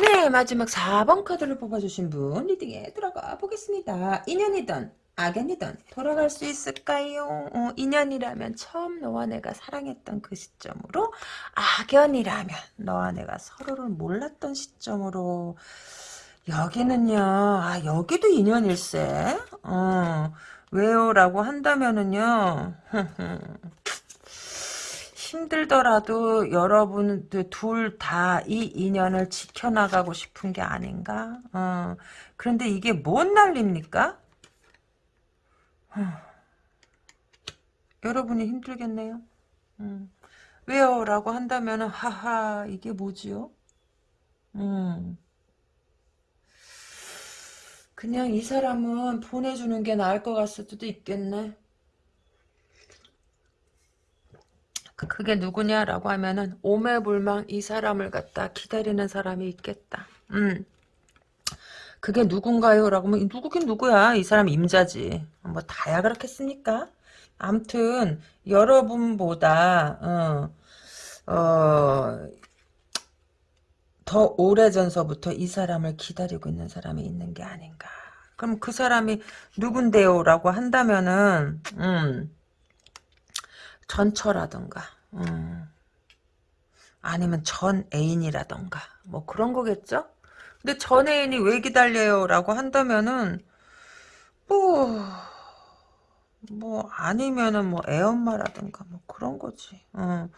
네, 마지막 4번 카드를 뽑아주신 분 리딩에 들어가 보겠습니다. 인연이든 악연이든 돌아갈 수 있을까요? 어, 인연이라면 처음 너와 내가 사랑했던 그 시점으로 악연이라면 너와 내가 서로를 몰랐던 시점으로 여기는요. 아 여기도 인연일세. 어, 왜요? 라고 한다면은요. 힘들더라도 여러분들 둘 다 이 인연을 지켜나가고 싶은 게 아닌가? 어, 그런데 이게 뭔 난리입니까? 여러분이 힘들겠네요. 음. 왜요? 라고 한다면 하하 이게 뭐지요? 음. 그냥 이 사람은 보내주는 게 나을 것 같을 수도 있겠네. 그, 그게 누구냐라고 하면은 오매불망 이 사람을 갖다 기다리는 사람이 있겠다. 음. 그게 누군가요? 라고 하면 누구긴 누구야. 이 사람 임자지. 뭐 다야 그렇겠습니까? 암튼 여러분보다 어, 어, 더 오래전서부터 이 사람을 기다리고 있는 사람이 있는 게 아닌가. 그럼 그 사람이 누군데요? 라고 한다면은 음, 전처라던가 음, 아니면 전 애인이라던가 뭐 그런 거겠죠? 근데 전 애인이 왜 기다려요? 라고 한다면은 뭐... 뭐 아니면은 뭐 애엄마라든가 뭐 그런 거지. 어.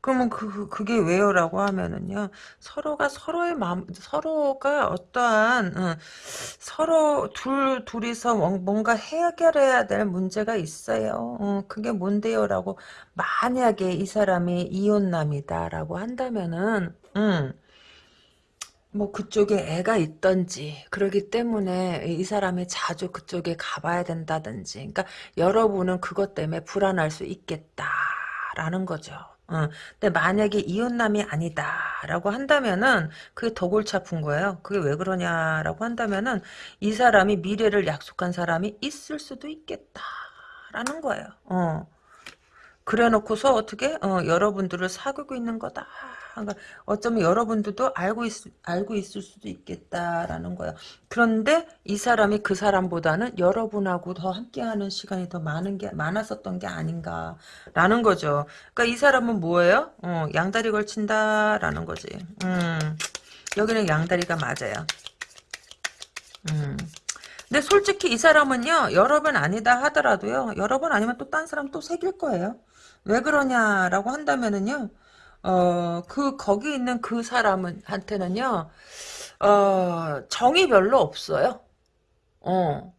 그러면 그, 그 그게 왜요라고 하면은요 서로가 서로의 마음 서로가 어떠한 어, 서로 둘 둘이서 뭔가 해결해야 될 문제가 있어요. 어, 그게 뭔데요라고 만약에 이 사람이 이혼남이다라고 한다면은 음. 뭐 그쪽에 애가 있던지 그러기 때문에 이 사람이 자주 그쪽에 가봐야 된다든지 그러니까 여러분은 그것 때문에 불안할 수 있겠다라는 거죠. 어, 근데 만약에 이혼남이 아니다라고 한다면은 그게 더 골치 아픈 거예요. 그게 왜 그러냐라고 한다면은 이 사람이 미래를 약속한 사람이 있을 수도 있겠다라는 거예요. 어. 그래 놓고서 어떻게 어, 여러분들을 사귀고 있는 거다. 그러니까 어쩌면 여러분들도 알고 있, 알고 있을 수도 있겠다라는 거예요. 그런데 이 사람이 그 사람보다는 여러분하고 더 함께하는 시간이 더 많은 게 많았었던 게 아닌가라는 거죠. 그러니까 이 사람은 뭐예요? 어, 양다리 걸친다라는 거지. 음, 여기는 양다리가 맞아요. 음. 근데 솔직히 이 사람은요 여러 번 아니다 하더라도요 여러 번 아니면 또 딴 사람 또 새길 거예요 왜 그러냐라고 한다면은요 어, 그, 거기 있는 그 사람은, 한테는요, 어, 정이 별로 없어요. 어.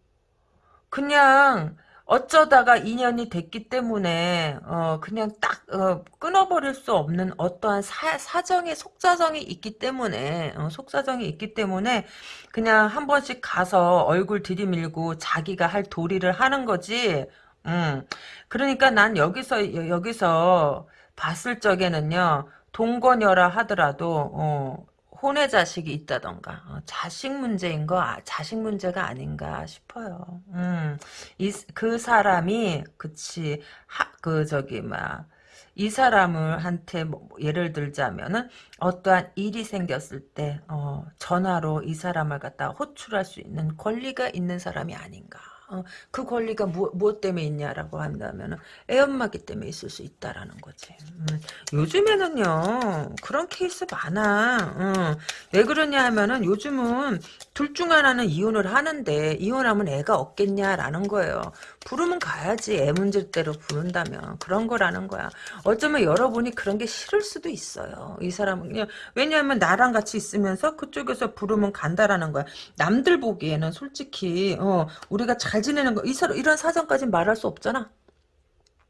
그냥, 어쩌다가 인연이 됐기 때문에, 어, 그냥 딱, 어, 끊어버릴 수 없는 어떠한 사, 사정의, 속사정이 있기 때문에, 어, 속사정이 있기 때문에, 그냥 한 번씩 가서 얼굴 들이밀고 자기가 할 도리를 하는 거지, 음. 그러니까 난 여기서, 여기서, 봤을 적에는요. 동거녀라 하더라도 어, 혼의 자식이 있다던가 어, 자식 문제인 거 아, 자식 문제가 아닌가 싶어요. 음, 이, 그 사람이 그치 하, 그 저기 막 이 사람을 한테 뭐, 예를 들자면은 어떠한 일이 생겼을 때 어, 전화로 이 사람을 갖다 호출할 수 있는 권리가 있는 사람이 아닌가. 어, 그 권리가 뭐, 뭐 때문에 있냐라고 한다면 애엄마기 때문에 있을 수 있다라는 거지. 음, 요즘에는요 그런 케이스 많아. 음, 왜 그러냐 하면은 요즘은 둘 중 하나는 이혼을 하는데 이혼하면 애가 없겠냐라는 거예요. 부르면 가야지 애 문제대로 부른다면 그런 거라는 거야. 어쩌면 여러분이 그런 게 싫을 수도 있어요. 이 사람은 왜냐하면 나랑 같이 있으면서 그쪽에서 부르면 간다라는 거야. 남들 보기에는 솔직히 어, 우리가 잘잘 지내는 거, 이 사람, 이런 사정까지 말할 수 없잖아.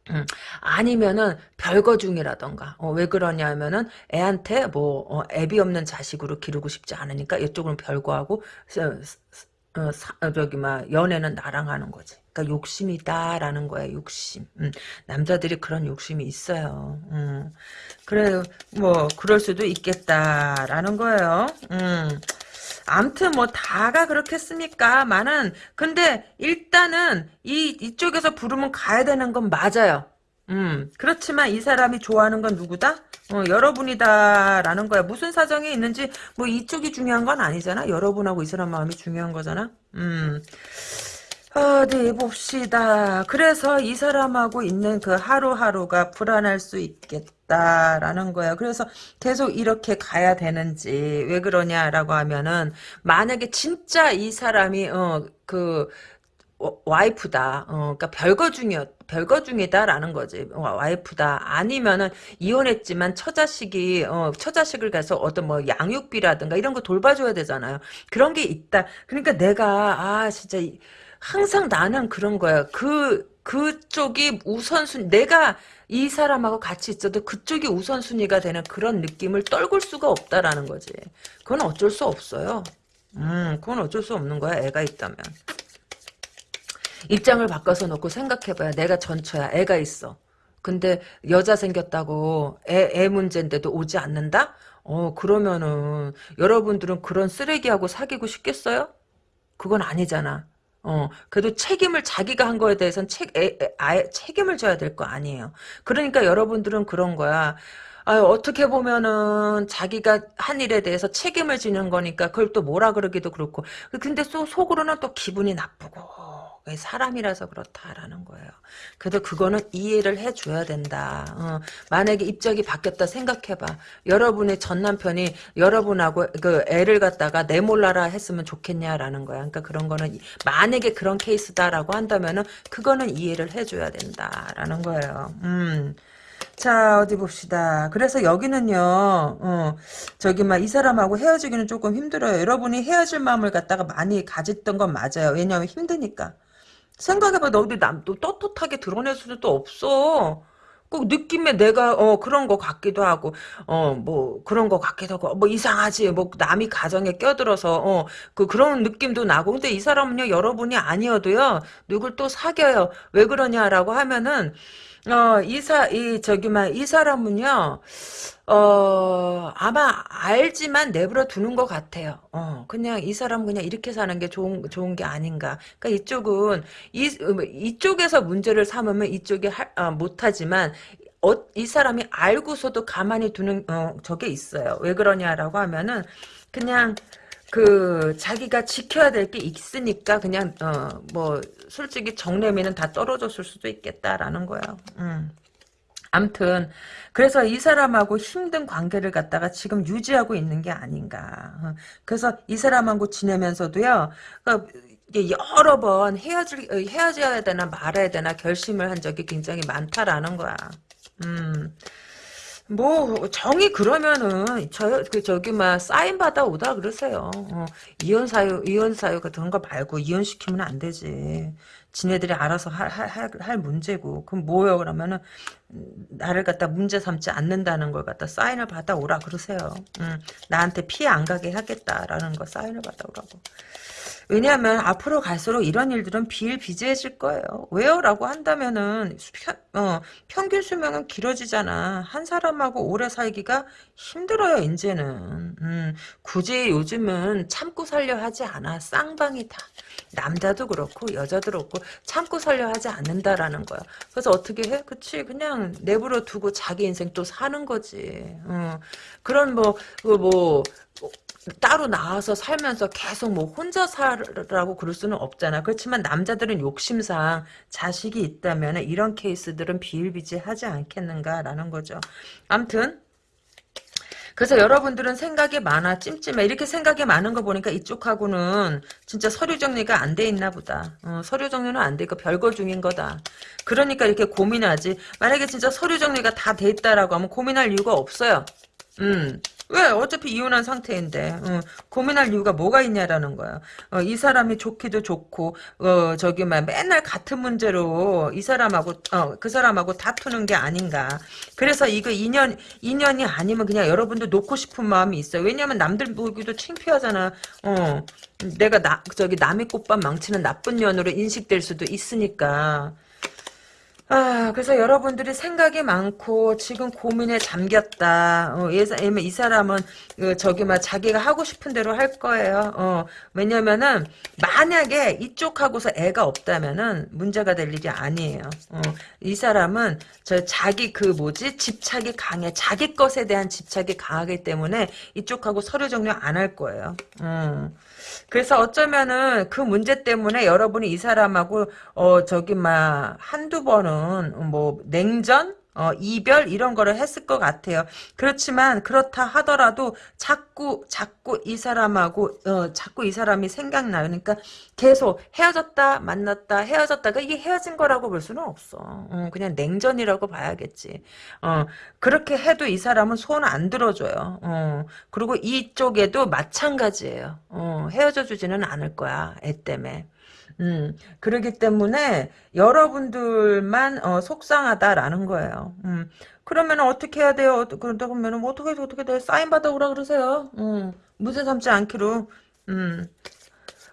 음, 아니면은 별거 중이라던가 어, 왜 그러냐면은 애한테 뭐 어, 애비 없는 자식으로 기르고 싶지 않으니까 이쪽은 별거하고 어, 사, 어, 저기 막 연애는 나랑 하는 거지. 그러니까 욕심이다라는 거야. 욕심. 음, 남자들이 그런 욕심이 있어요. 음, 그래 뭐 그럴 수도 있겠다라는 거예요. 음. 암튼 뭐 다가 그렇겠습니까? 많은 근데 일단은 이 이쪽에서 부르면 가야 되는 건 맞아요. 음, 그렇지만 이 사람이 좋아하는 건 누구다? 어, 여러분이다라는 거야. 무슨 사정이 있는지 뭐 이쪽이 중요한 건 아니잖아. 여러분하고 이 사람 마음이 중요한 거잖아. 음. 어디 봅시다. 그래서 이 사람하고 있는 그 하루하루가 불안할 수 있겠다라는 거야. 그래서 계속 이렇게 가야 되는지 왜 그러냐라고 하면은 만약에 진짜 이 사람이 어그 와이프다. 어, 그러니까 별거 중이었, 별거 중이다라는 거지. 와이프다. 아니면은 이혼했지만 처자식이 어, 처자식을 가서 어떤 뭐 양육비라든가 이런 거 돌봐줘야 되잖아요. 그런 게 있다. 그러니까 내가 아 진짜 항상 나는 그런 거야. 그 그쪽이 우선순 내가 이 사람하고 같이 있어도 그쪽이 우선순위가 되는 그런 느낌을 떨굴 수가 없다라는 거지. 그건 어쩔 수 없어요. 음, 그건 어쩔 수 없는 거야. 애가 있다면. 입장을 바꿔서 놓고 생각해봐야 내가 전처야. 애가 있어. 근데 여자 생겼다고 애, 애 문제인데도 오지 않는다? 어 그러면은 여러분들은 그런 쓰레기하고 사귀고 싶겠어요? 그건 아니잖아. 어, 그래도 책임을 자기가 한 거에 대해서는 책, 에, 에, 아예 책임을 져야 될 거 아니에요. 그러니까 여러분들은 그런 거야. 아유, 어떻게 보면은 자기가 한 일에 대해서 책임을 지는 거니까 그걸 또 뭐라 그러기도 그렇고. 근데 또 속으로는 또 기분이 나쁘고. 사람이라서 그렇다라는 거예요. 그래도 그거는 이해를 해줘야 된다. 어, 만약에 입장이 바뀌었다 생각해봐. 여러분의 전 남편이 여러분하고 그 애를 갖다가 내몰라라 했으면 좋겠냐라는 거야. 그러니까 그런 거는 만약에 그런 케이스다라고 한다면은 그거는 이해를 해줘야 된다라는 거예요. 음. 자 어디 봅시다. 그래서 여기는요. 어, 저기 막 이 사람하고 헤어지기는 조금 힘들어요. 여러분이 헤어질 마음을 갖다가 많이 가졌던 건 맞아요. 왜냐하면 힘드니까. 생각해봐. 너도 남또 떳떳하게 드러낼 수도 없어. 꼭 느낌에 내가 어 그런 거 같기도 하고 어 뭐 그런 거 같기도 하고 뭐 이상하지. 뭐 남이 가정에 껴들어서 어 그 그런 느낌도 나고. 근데 이 사람은요 여러분이 아니어도요 누굴 또 사겨요. 왜 그러냐라고 하면은 어, 이사, 이, 저기, 막, 이 사람은요, 어, 아마 알지만 내버려 두는 것 같아요. 어, 그냥 이 사람 그냥 이렇게 사는 게 좋은, 좋은 게 아닌가. 그러니까 이쪽은, 이, 이쪽에서 문제를 삼으면 이쪽이 할, 어, 못하지만, 어, 이 사람이 알고서도 가만히 두는, 어, 저게 있어요. 왜 그러냐라고 하면은, 그냥, 그 자기가 지켜야 될 게 있으니까 그냥 어 뭐 솔직히 정내미는 다 떨어졌을 수도 있겠다라는 거예요. 음. 암튼 그래서 이 사람하고 힘든 관계를 갖다가 지금 유지하고 있는 게 아닌가. 어. 그래서 이 사람하고 지내면서도요. 그 여러 번 헤어질 헤어져야 되나 말아야 되나 결심을 한 적이 굉장히 많다라는 거야. 음. 뭐 정이 그러면은 저그 저기 막 사인 받아 오다 그러세요. 어, 이혼 사유 이혼 사유 같은 거 말고 이혼 시키면 안 되지. 지네들이 알아서 할, 할, 할, 문제고. 그럼 뭐요? 그러면은, 나를 갖다 문제 삼지 않는다는 걸 갖다 사인을 받아 오라 그러세요. 음, 나한테 피해 안 가게 하겠다라는 거 사인을 받아 오라고. 왜냐하면 앞으로 갈수록 이런 일들은 비일비재해질 거예요. 왜요? 라고 한다면은 편, 어, 평균 수명은 길어지잖아. 한 사람하고 오래 살기가 힘들어요. 이제는. 음, 굳이 요즘은 참고 살려 하지 않아. 쌍방이다. 남자도 그렇고 여자도 그렇고 참고 살려 하지 않는다라는 거야. 그래서 어떻게 해? 그치 그냥 내버려 두고 자기 인생 또 사는 거지. 어, 그런 뭐, 그 뭐, 따로 나와서 살면서 계속 뭐 혼자 살라고 그럴 수는 없잖아. 그렇지만 남자들은 욕심상 자식이 있다면 이런 케이스들은 비일비재하지 않겠는가라는 거죠. 암튼 그래서 여러분들은 생각이 많아. 찜찜해. 이렇게 생각이 많은 거 보니까 이쪽하고는 진짜 서류 정리가 안 돼 있나 보다. 어, 서류 정리는 안 돼 있고 별거 중인 거다. 그러니까 이렇게 고민하지. 만약에 진짜 서류 정리가 다 돼 있다라고 하면 고민할 이유가 없어요. 음 왜? 어차피 이혼한 상태인데 어, 고민할 이유가 뭐가 있냐라는 거야. 어, 이 사람이 좋기도 좋고 어, 저기 막 맨날 같은 문제로 이 사람하고 어, 그 사람하고 다투는 게 아닌가. 그래서 이거 인연 인연이 아니면 그냥 여러분도 놓고 싶은 마음이 있어요. 왜냐면 남들 보기도 창피하잖아. 어, 내가 나 저기 남의 꽃밭 망치는 나쁜 년으로 인식될 수도 있으니까. 아, 그래서 여러분들이 생각이 많고 지금 고민에 잠겼다. 어, 예면 이 사람은 어, 저기 막 자기가 하고 싶은 대로 할 거예요. 어, 왜냐면은 만약에 이쪽하고서 애가 없다면은 문제가 될 일이 아니에요. 어, 이 사람은 저 자기 그 뭐지 집착이 강해. 자기 것에 대한 집착이 강하기 때문에 이쪽하고 서류 정리 안 할 거예요. 음. 그래서 어쩌면은 그 문제 때문에 여러분이 이 사람하고 어 저기 막 한두 번은 뭐 냉전 어, 이별 이런 거를 했을 것 같아요. 그렇지만 그렇다 하더라도 자꾸 자꾸 이 사람하고 어, 자꾸 이 사람이 생각나요. 그러니까 계속 헤어졌다 만났다 헤어졌다 가 이게 헤어진 거라고 볼 수는 없어. 어, 그냥 냉전이라고 봐야겠지. 어, 그렇게 해도 이 사람은 손 안 들어줘요. 어, 그리고 이쪽에도 마찬가지예요. 어, 헤어져 주지는 않을 거야. 애 때문에. 음, 그러기 때문에 여러분들만 어, 속상하다라는 거예요. 음, 그러면 어떻게 해야 돼요? 그러면 뭐 어떻게 어떻게 돼? 사인 받아오라 그러세요. 음, 무죄 삼지 않기로. 음,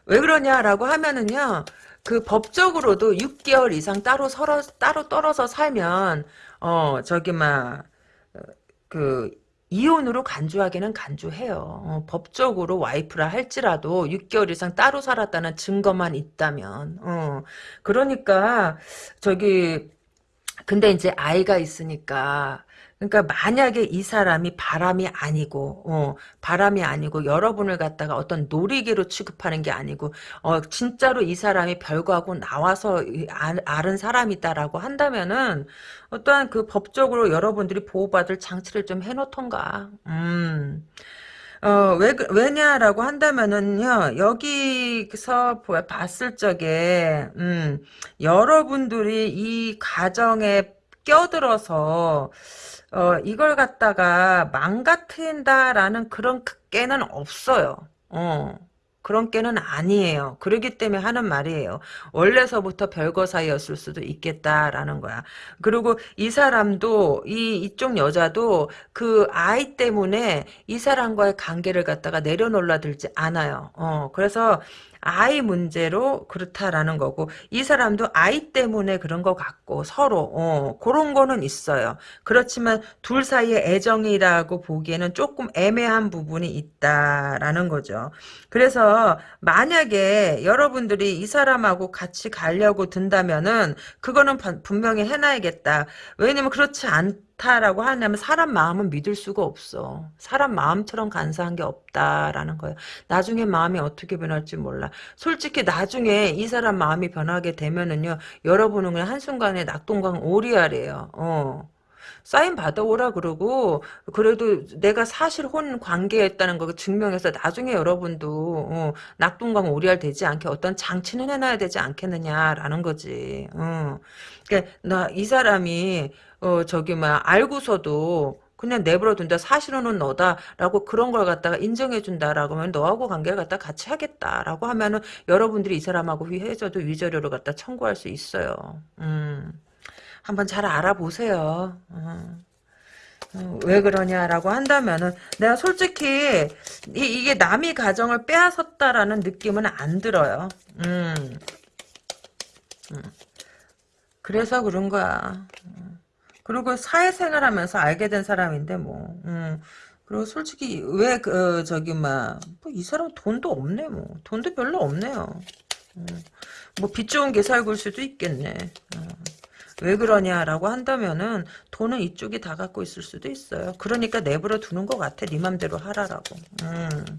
왜 그러냐라고 하면은요. 그 법적으로도 6개월 이상 따로 서러, 따로 떨어져 살면 어 저기 막그 이혼으로 간주하기는 간주해요. 어, 법적으로 와이프라 할지라도 6개월 이상 따로 살았다는 증거만 있다면. 어, 그러니까 저기 근데 이제 아이가 있으니까 그러니까 만약에 이 사람이 바람이 아니고 어, 바람이 아니고 여러분을 갖다가 어떤 놀이개로 취급하는 게 아니고 어, 진짜로 이 사람이 별거하고 나와서 알, 은 사람이다라고 한다면은 어떠한 그 법적으로 여러분들이 보호받을 장치를 좀 해놓던가. 음. 어, 왜, 왜냐라고 한다면은요, 여기서 봤을 적에, 음, 여러분들이 이 가정에 껴들어서, 어, 이걸 갖다가 망가뜨린다라는 그런 깨는 없어요. 어. 그런 깨는 아니에요. 그러기 때문에 하는 말이에요. 원래서부터 별거 사이였을 수도 있겠다라는 거야. 그리고 이 사람도 이 이쪽 여자도 그 아이 때문에 이 사람과의 관계를 갖다가 내려놓으려들지 않아요. 어, 그래서 아이 문제로 그렇다라는 거고 이 사람도 아이 때문에 그런 것 같고 서로 어, 그런 거는 있어요. 그렇지만 둘 사이의 애정이라고 보기에는 조금 애매한 부분이 있다라는 거죠. 그래서 만약에 여러분들이 이 사람하고 같이 가려고 든다면은 그거는 분명히 해놔야겠다. 왜냐면 그렇지 않 좋다라고 하냐면 사람 마음은 믿을 수가 없어. 사람 마음처럼 간사한 게 없다라는 거예요. 나중에 마음이 어떻게 변할지 몰라. 솔직히 나중에 이 사람 마음이 변하게 되면은요. 여러분은 그냥 한순간에 낙동강 오리알이에요. 어. 사인 받아오라 그러고 그래도 내가 사실 혼 관계였다는 거 증명해서 나중에 여러분도 어, 낙동강 오리알 되지 않게 어떤 장치는 해놔야 되지 않겠느냐라는 거지. 어. 그러니까 나 이 사람이 어 저기 막 알고서도 그냥 내버려 둔다. 사실은 너다라고 그런 걸 갖다가 인정해 준다라고 하면 너하고 관계를 갖다 같이 하겠다라고 하면은 여러분들이 이 사람하고 위해져도 위자료를 갖다 청구할 수 있어요. 음. 한번 잘 알아보세요. 어. 어, 왜 그러냐라고 한다면은 내가 솔직히 이, 게 남의 가정을 빼앗았다라는 느낌은 안 들어요. 음. 음. 그래서 그런 거야. 그리고 사회생활 하면서 알게 된 사람인데 뭐. 음. 그리고 솔직히 왜 그, 저기 막이 사람 돈도 없네 뭐. 돈도 별로 없네요. 음. 뭐빚 좋은 게 살고 일 수도 있겠네. 음. 왜 그러냐라고 한다면은 돈은 이쪽이 다 갖고 있을 수도 있어요. 그러니까 내버려 두는 것 같아. 네 맘대로 하라라고. 음.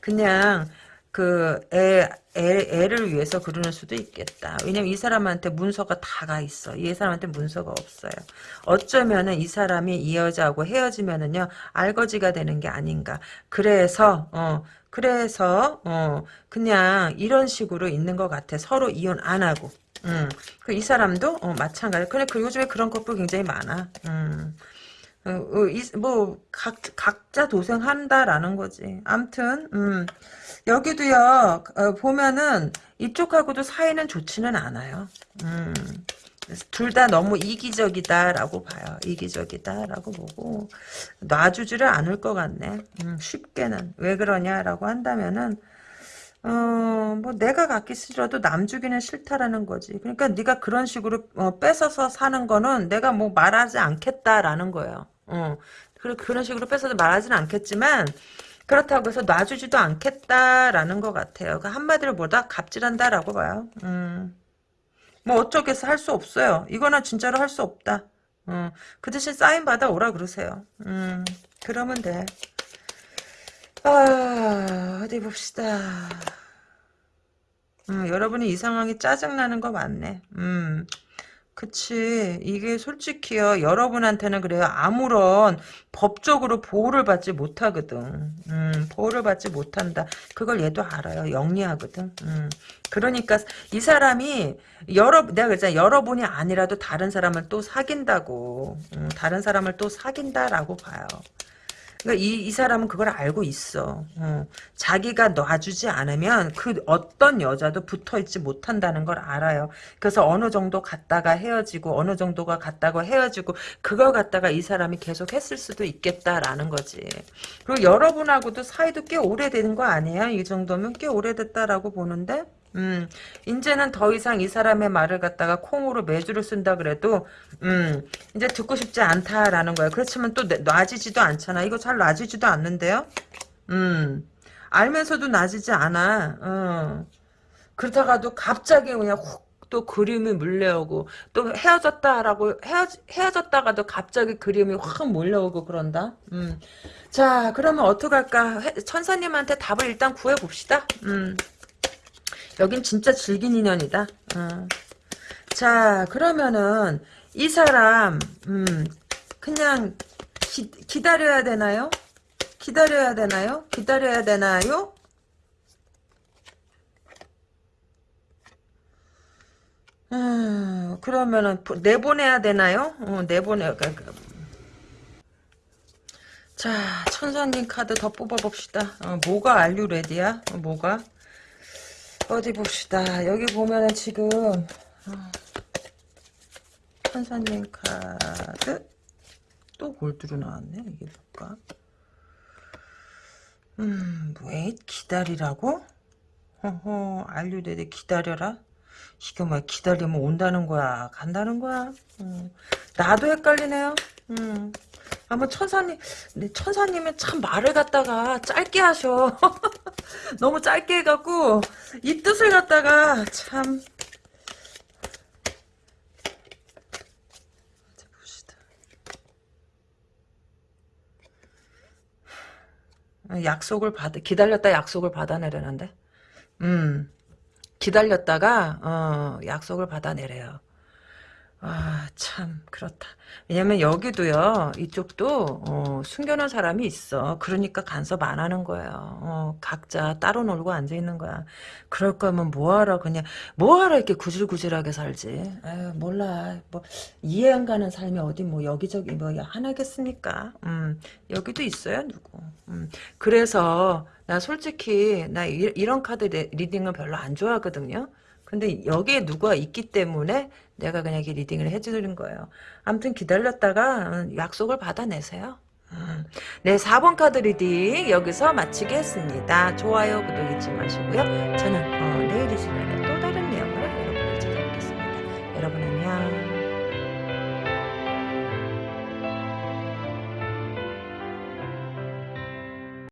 그냥 그 애, 애, 애를 위해서 그러는 수도 있겠다. 왜냐면 이 사람한테 문서가 다 가 있어. 이 사람한테 문서가 없어요. 어쩌면은 이 사람이 이 여자하고 헤어지면은요, 알거지가 되는 게 아닌가. 그래서, 어, 그래서, 어, 그냥 이런 식으로 있는 것 같아. 서로 이혼 안 하고. 음, 그 이 사람도, 어, 마찬가지. 그래, 그 요즘에 그런 커플 굉장히 많아. 음. 어, 어, 이, 뭐, 각, 각자 도생한다라는 거지. 암튼, 음. 여기도요 어, 보면은 이쪽하고도 사이는 좋지는 않아요. 음. 둘 다 너무 이기적이다라고 봐요. 이기적이다라고 보고 놔주지를 않을 것 같네. 음, 쉽게는 왜 그러냐라고 한다면은 어, 뭐 내가 갖기 싫어도 남 주기는 싫다라는 거지. 그러니까 네가 그런 식으로 어, 뺏어서 사는 거는 내가 뭐 말하지 않겠다라는 거예요. 어. 그런 그런 식으로 뺏어서 말하지는 않겠지만 그렇다고 해서 놔주지도 않겠다라는 것 같아요. 그 한마디로 보다 갑질한다라고 봐요. 음. 뭐 어쩌겠어 할 수 없어요. 이거는 진짜로 할 수 없다. 음. 그 대신 사인 받아 오라 그러세요. 음. 그러면 돼. 아, 어디 봅시다. 음, 여러분이 이 상황이 짜증나는 거 맞네. 음, 그치. 이게 솔직히요, 여러분한테는 그래요. 아무런 법적으로 보호를 받지 못하거든. 음, 보호를 받지 못한다. 그걸 얘도 알아요. 영리하거든. 음, 그러니까 이 사람이 여러, 내가 그랬잖아. 여러분이 아니라도 다른 사람을 또 사귄다고. 음, 다른 사람을 또 사귄다라고 봐요. 그러니까 이, 이 사람은 그걸 알고 있어. 어. 자기가 놔주지 않으면 그 어떤 여자도 붙어있지 못한다는 걸 알아요. 그래서 어느 정도 갔다가 헤어지고 어느 정도가 갔다가 헤어지고 그걸 갖다가 이 사람이 계속 했을 수도 있겠다라는 거지. 그리고 여러분하고도 사이도 꽤 오래되는 거 아니에요? 이 정도면 꽤 오래됐다라고 보는데 음, 이제는 더 이상 이 사람의 말을 갖다가 콩으로 매주를 쓴다 그래도, 음, 이제 듣고 싶지 않다라는 거예요. 그렇지만 또 놔지지도 않잖아. 이거 잘 놔지지도 않는데요? 음, 알면서도 놔지지 않아. 어. 그러다가도 갑자기 그냥 훅 또 그림이 물려오고 또 헤어졌다라고 헤어 헤어졌다가도 갑자기 그림이 확 몰려오고 그런다. 음. 자, 그러면 어떡할까? 천사님한테 답을 일단 구해 봅시다. 음. 여긴 진짜 질긴 인연이다. 어. 자 그러면은 이 사람 음, 그냥 기, 기다려야 되나요? 기다려야 되나요? 기다려야 되나요? 음, 그러면은 내보내야 되나요? 어, 내보내. 그러니까 그, 자, 천사님 카드 더 뽑아봅시다. 어, 뭐가 알류 레디야? 어, 뭐가? 어디 봅시다. 여기 보면은 지금 어, 천사님 카드 또 골드로 나왔네. 이게 뭘까? 음, 왜 기다리라고? 허허, 알류대대 기다려라? 이게 뭐 기다리면 온다는 거야? 간다는 거야? 음, 나도 헷갈리네요. 음. 아마 천사님, 천사님은 참 말을 갖다가 짧게 하셔. 너무 짧게 해갖고, 이 뜻을 갖다가 참. 약속을 받, 기다렸다 약속을 받아내려는데? 음, 기다렸다가, 어, 약속을 받아내래요. 아, 참, 그렇다. 왜냐면 여기도요, 이쪽도, 어, 숨겨놓은 사람이 있어. 그러니까 간섭 안 하는 거예요. 어, 각자 따로 놀고 앉아있는 거야. 그럴 거면 뭐하러, 그냥, 뭐하러 이렇게 구질구질하게 살지. 아유, 몰라. 뭐, 이해 안 가는 삶이 어디 뭐, 여기저기 뭐, 하나겠습니까? 음, 여기도 있어요, 누구. 음, 그래서, 나 솔직히, 나 이, 이런 카드 reading을 별로 안 좋아하거든요. 근데 여기에 누가 있기 때문에 내가 그냥 이렇게 reading을 해주는 거예요. 아무튼 기다렸다가 음, 약속을 받아내세요. 음. 네, 4번 카드 reading 여기서 마치겠습니다. 좋아요, 구독 잊지 마시고요. 저는 어, 내일 이 시간에